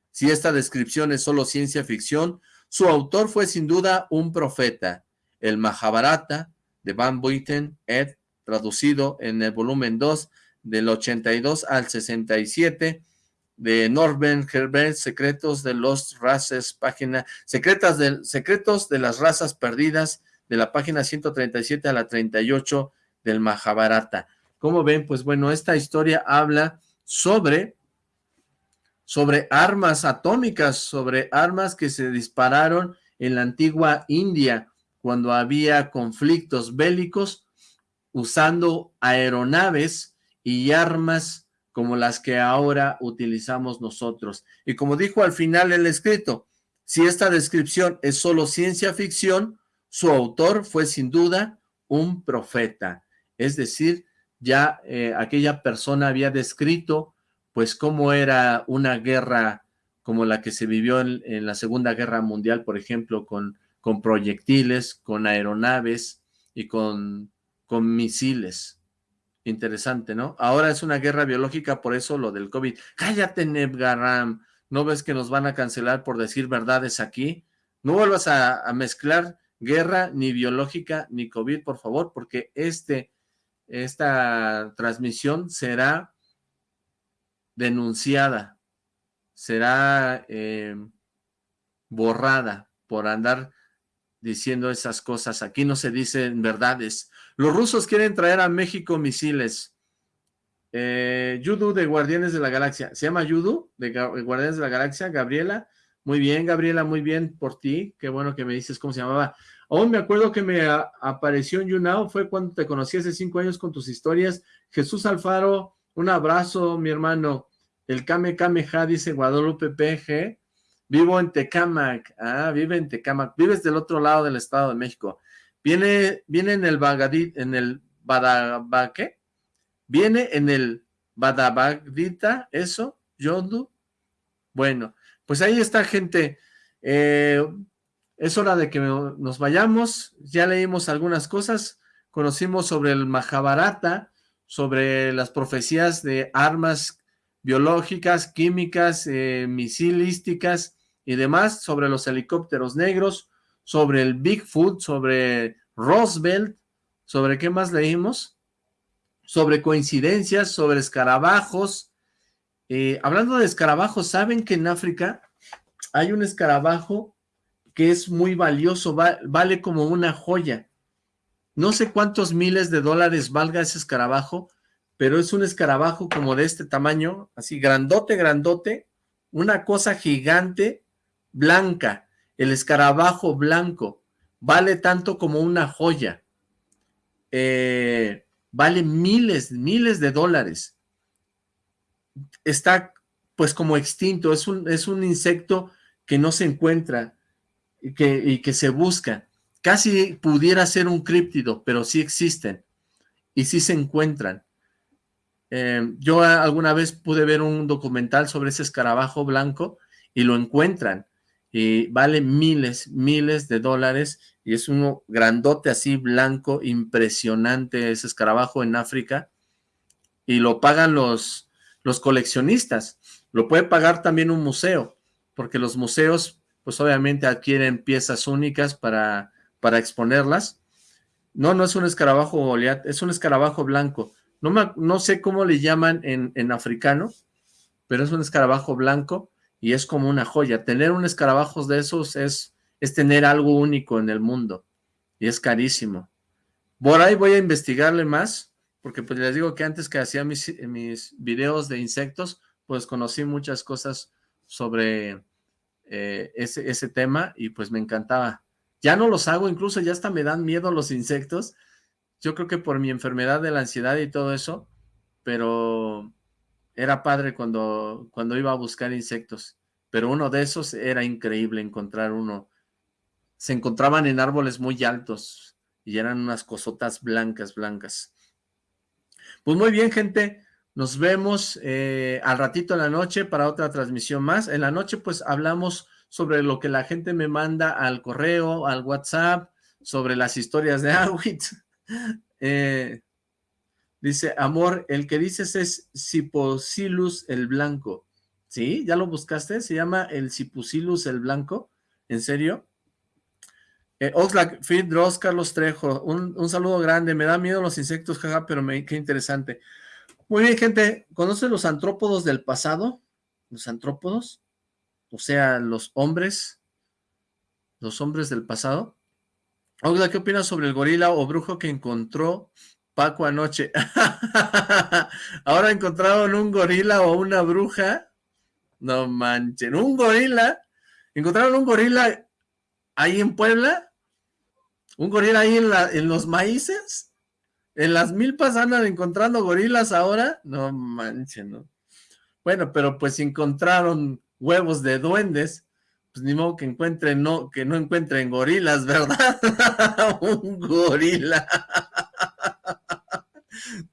Si esta descripción es solo ciencia ficción, su autor fue sin duda un profeta. El Mahabharata de Van Buiten, Ed, traducido en el volumen 2 del 82 al 67, de Norben Herbert, Secretos de los Razas, página, secretas de, Secretos de las Razas Perdidas, de la página 137 a la 38 del Mahabharata. Como ven, pues bueno, esta historia habla sobre, sobre armas atómicas, sobre armas que se dispararon en la antigua India, cuando había conflictos bélicos, usando aeronaves y armas como las que ahora utilizamos nosotros. Y como dijo al final el escrito, si esta descripción es solo ciencia ficción, su autor fue sin duda un profeta. Es decir, ya eh, aquella persona había descrito pues cómo era una guerra como la que se vivió en, la Segunda Guerra Mundial, por ejemplo, con, con proyectiles, con aeronaves y con, con misiles. Interesante, ¿no? Ahora es una guerra biológica, por eso lo del COVID. Cállate, Nebgaram. ¿No ves que nos van a cancelar por decir verdades aquí? No vuelvas a, mezclar guerra ni biológica ni COVID, por favor, porque este, esta transmisión será denunciada, será eh, borrada por andar diciendo esas cosas. Aquí no se dicen verdades. Los rusos quieren traer a México misiles. Eh, Yudu de Guardianes de la Galaxia. ¿Se llama Yudu de Guardianes de la Galaxia? Gabriela. Muy bien, Gabriela, muy bien por ti. Qué bueno que me dices cómo se llamaba. Aún me acuerdo que me apareció en YouNow, fue cuando te conocí hace cinco años con tus historias. Jesús Alfaro, un abrazo, mi hermano. El Kame Kameha, dice Guadalupe PG. Vivo en Tecamac. Ah, vive en Tecamac. Vives del otro lado del Estado de México. Viene, viene en el Bagadit, en el Badabaque. Viene en el Badabagdita, eso, Yondu. Bueno, pues ahí está, gente. Eh, es hora de que nos vayamos. Ya leímos algunas cosas. Conocimos sobre el Mahabharata, sobre las profecías de armas biológicas, químicas, eh, misilísticas, y demás, sobre los helicópteros negros, sobre el Bigfoot, sobre Roosevelt, sobre qué más leímos, sobre coincidencias, sobre escarabajos. Eh, hablando de escarabajos, ¿saben que en África hay un escarabajo que es muy valioso, vale como una joya? No sé cuántos miles de dólares valga ese escarabajo, pero es un escarabajo como de este tamaño, así grandote, grandote, una cosa gigante, blanca, el escarabajo blanco, vale tanto como una joya, eh, vale miles, miles de dólares, está pues como extinto, es un, es un insecto que no se encuentra y que, y que se busca, casi pudiera ser un críptido, pero sí existen y sí se encuentran. Eh, yo alguna vez pude ver un documental sobre ese escarabajo blanco y lo encuentran y vale miles, miles de dólares y es uno grandote así blanco, impresionante ese escarabajo en África y lo pagan los, los coleccionistas, lo puede pagar también un museo, porque los museos pues obviamente adquieren piezas únicas para, para exponerlas No, no es un escarabajo Goliat, es un escarabajo blanco. No, me, no sé cómo le llaman en, en africano, pero es un escarabajo blanco y es como una joya. Tener un escarabajo de esos es, es tener algo único en el mundo y es carísimo. Por ahí voy a investigarle más, porque pues les digo que antes que hacía mis, mis videos de insectos, pues conocí muchas cosas sobre eh, ese, ese tema y pues me encantaba. Ya no los hago, incluso ya hasta me dan miedo los insectos. Yo creo que por mi enfermedad de la ansiedad y todo eso, pero era padre cuando, cuando iba a buscar insectos. Pero uno de esos era increíble encontrar uno. Se encontraban en árboles muy altos y eran unas cosotas blancas, blancas. Pues muy bien, gente. Nos vemos eh, al ratito en la noche para otra transmisión más. En la noche, pues, hablamos sobre lo que la gente me manda al correo, al WhatsApp, sobre las historias de [LAUGHS] Awit. Eh, dice, amor, el que dices es Ciposilus el Blanco. ¿Sí? ¿Ya lo buscaste? ¿Se llama el Ciposilus el Blanco? ¿En serio? Eh, Oxlack, Fit, Dross, Carlos Trejo, un, saludo grande, me da miedo los insectos, jaja, pero me, qué interesante. Muy bien, gente, ¿conocen los antrópodos del pasado? ¿Los antrópodos? O sea, los hombres, los hombres del pasado. Oxlack, ¿qué opinas sobre el gorila o brujo que encontró Paco anoche? [LAUGHS] Ahora encontraron un gorila o una bruja. No manchen, un gorila. Encontraron un gorila ahí en Puebla un gorila ahí en, en los maíces, en las milpas andan encontrando gorilas ahora, no manches, ¿no? Bueno, pero pues encontraron huevos de duendes, pues ni modo que encuentren, no, que no encuentren gorilas, ¿verdad? [LAUGHS] un gorila.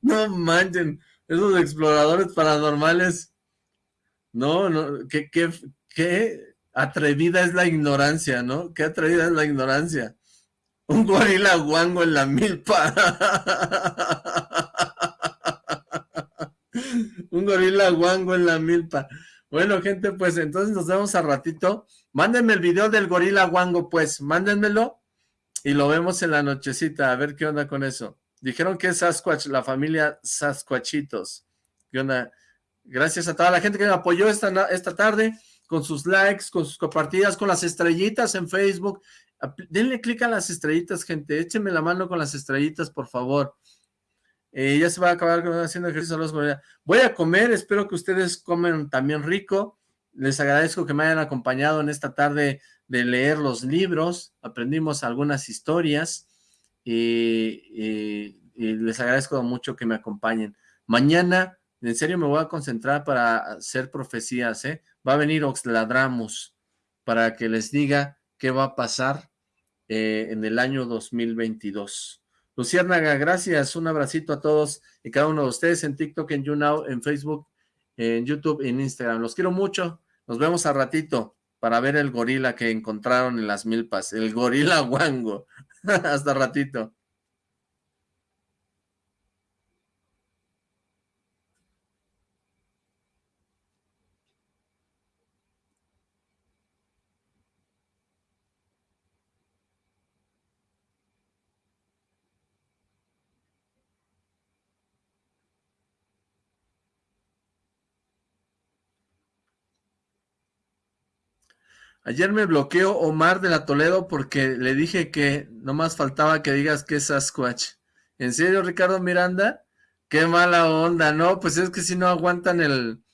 no manchen, esos exploradores paranormales, no, no, qué, qué, qué atrevida es la ignorancia, ¿no? Qué atrevida es la ignorancia. Un gorila guango en la milpa. [LAUGHS] Un gorila guango en la milpa. Bueno, gente, pues entonces nos vemos a ratito. Mándenme el video del gorila guango, pues. Mándenmelo y lo vemos en la nochecita. A ver qué onda con eso. Dijeron que es Sasquatch, la familia Sasquatchitos. ¿Qué onda? Gracias a toda la gente que me apoyó esta, esta tarde con sus likes, con sus compartidas, con las estrellitas en Facebook denle clic a las estrellitas, gente, échenme la mano con las estrellitas, por favor. Eh, ya se va a acabar haciendo ejercicio. Voy a comer, espero que ustedes comen también rico. Les agradezco que me hayan acompañado en esta tarde de leer los libros. Aprendimos algunas historias y, les agradezco mucho que me acompañen. Mañana, en serio, me voy a concentrar para hacer profecías, ¿eh? Va a venir Oxladramus para que les diga qué va a pasar eh, en el año 2022. Luciérnaga, gracias, un abracito a todos y cada uno de ustedes en TikTok, en YouNow, en Facebook, en YouTube, en Instagram. Los quiero mucho, nos vemos a ratito para ver el gorila que encontraron en las milpas, el gorila [LAUGHS] guango. Hasta ratito. Ayer me bloqueó Omar de la Toledo porque le dije que no más faltaba que digas que es Sasquatch. ¿En serio, Ricardo Miranda? Qué mala onda, ¿no? Pues es que si no aguantan el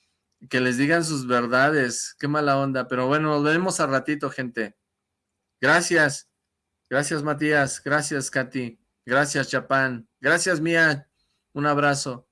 que les digan sus verdades. Qué mala onda. Pero bueno, nos vemos al ratito, gente. Gracias. Gracias, Matías. Gracias, Katy. Gracias, Chapán. Gracias, Mía. Un abrazo.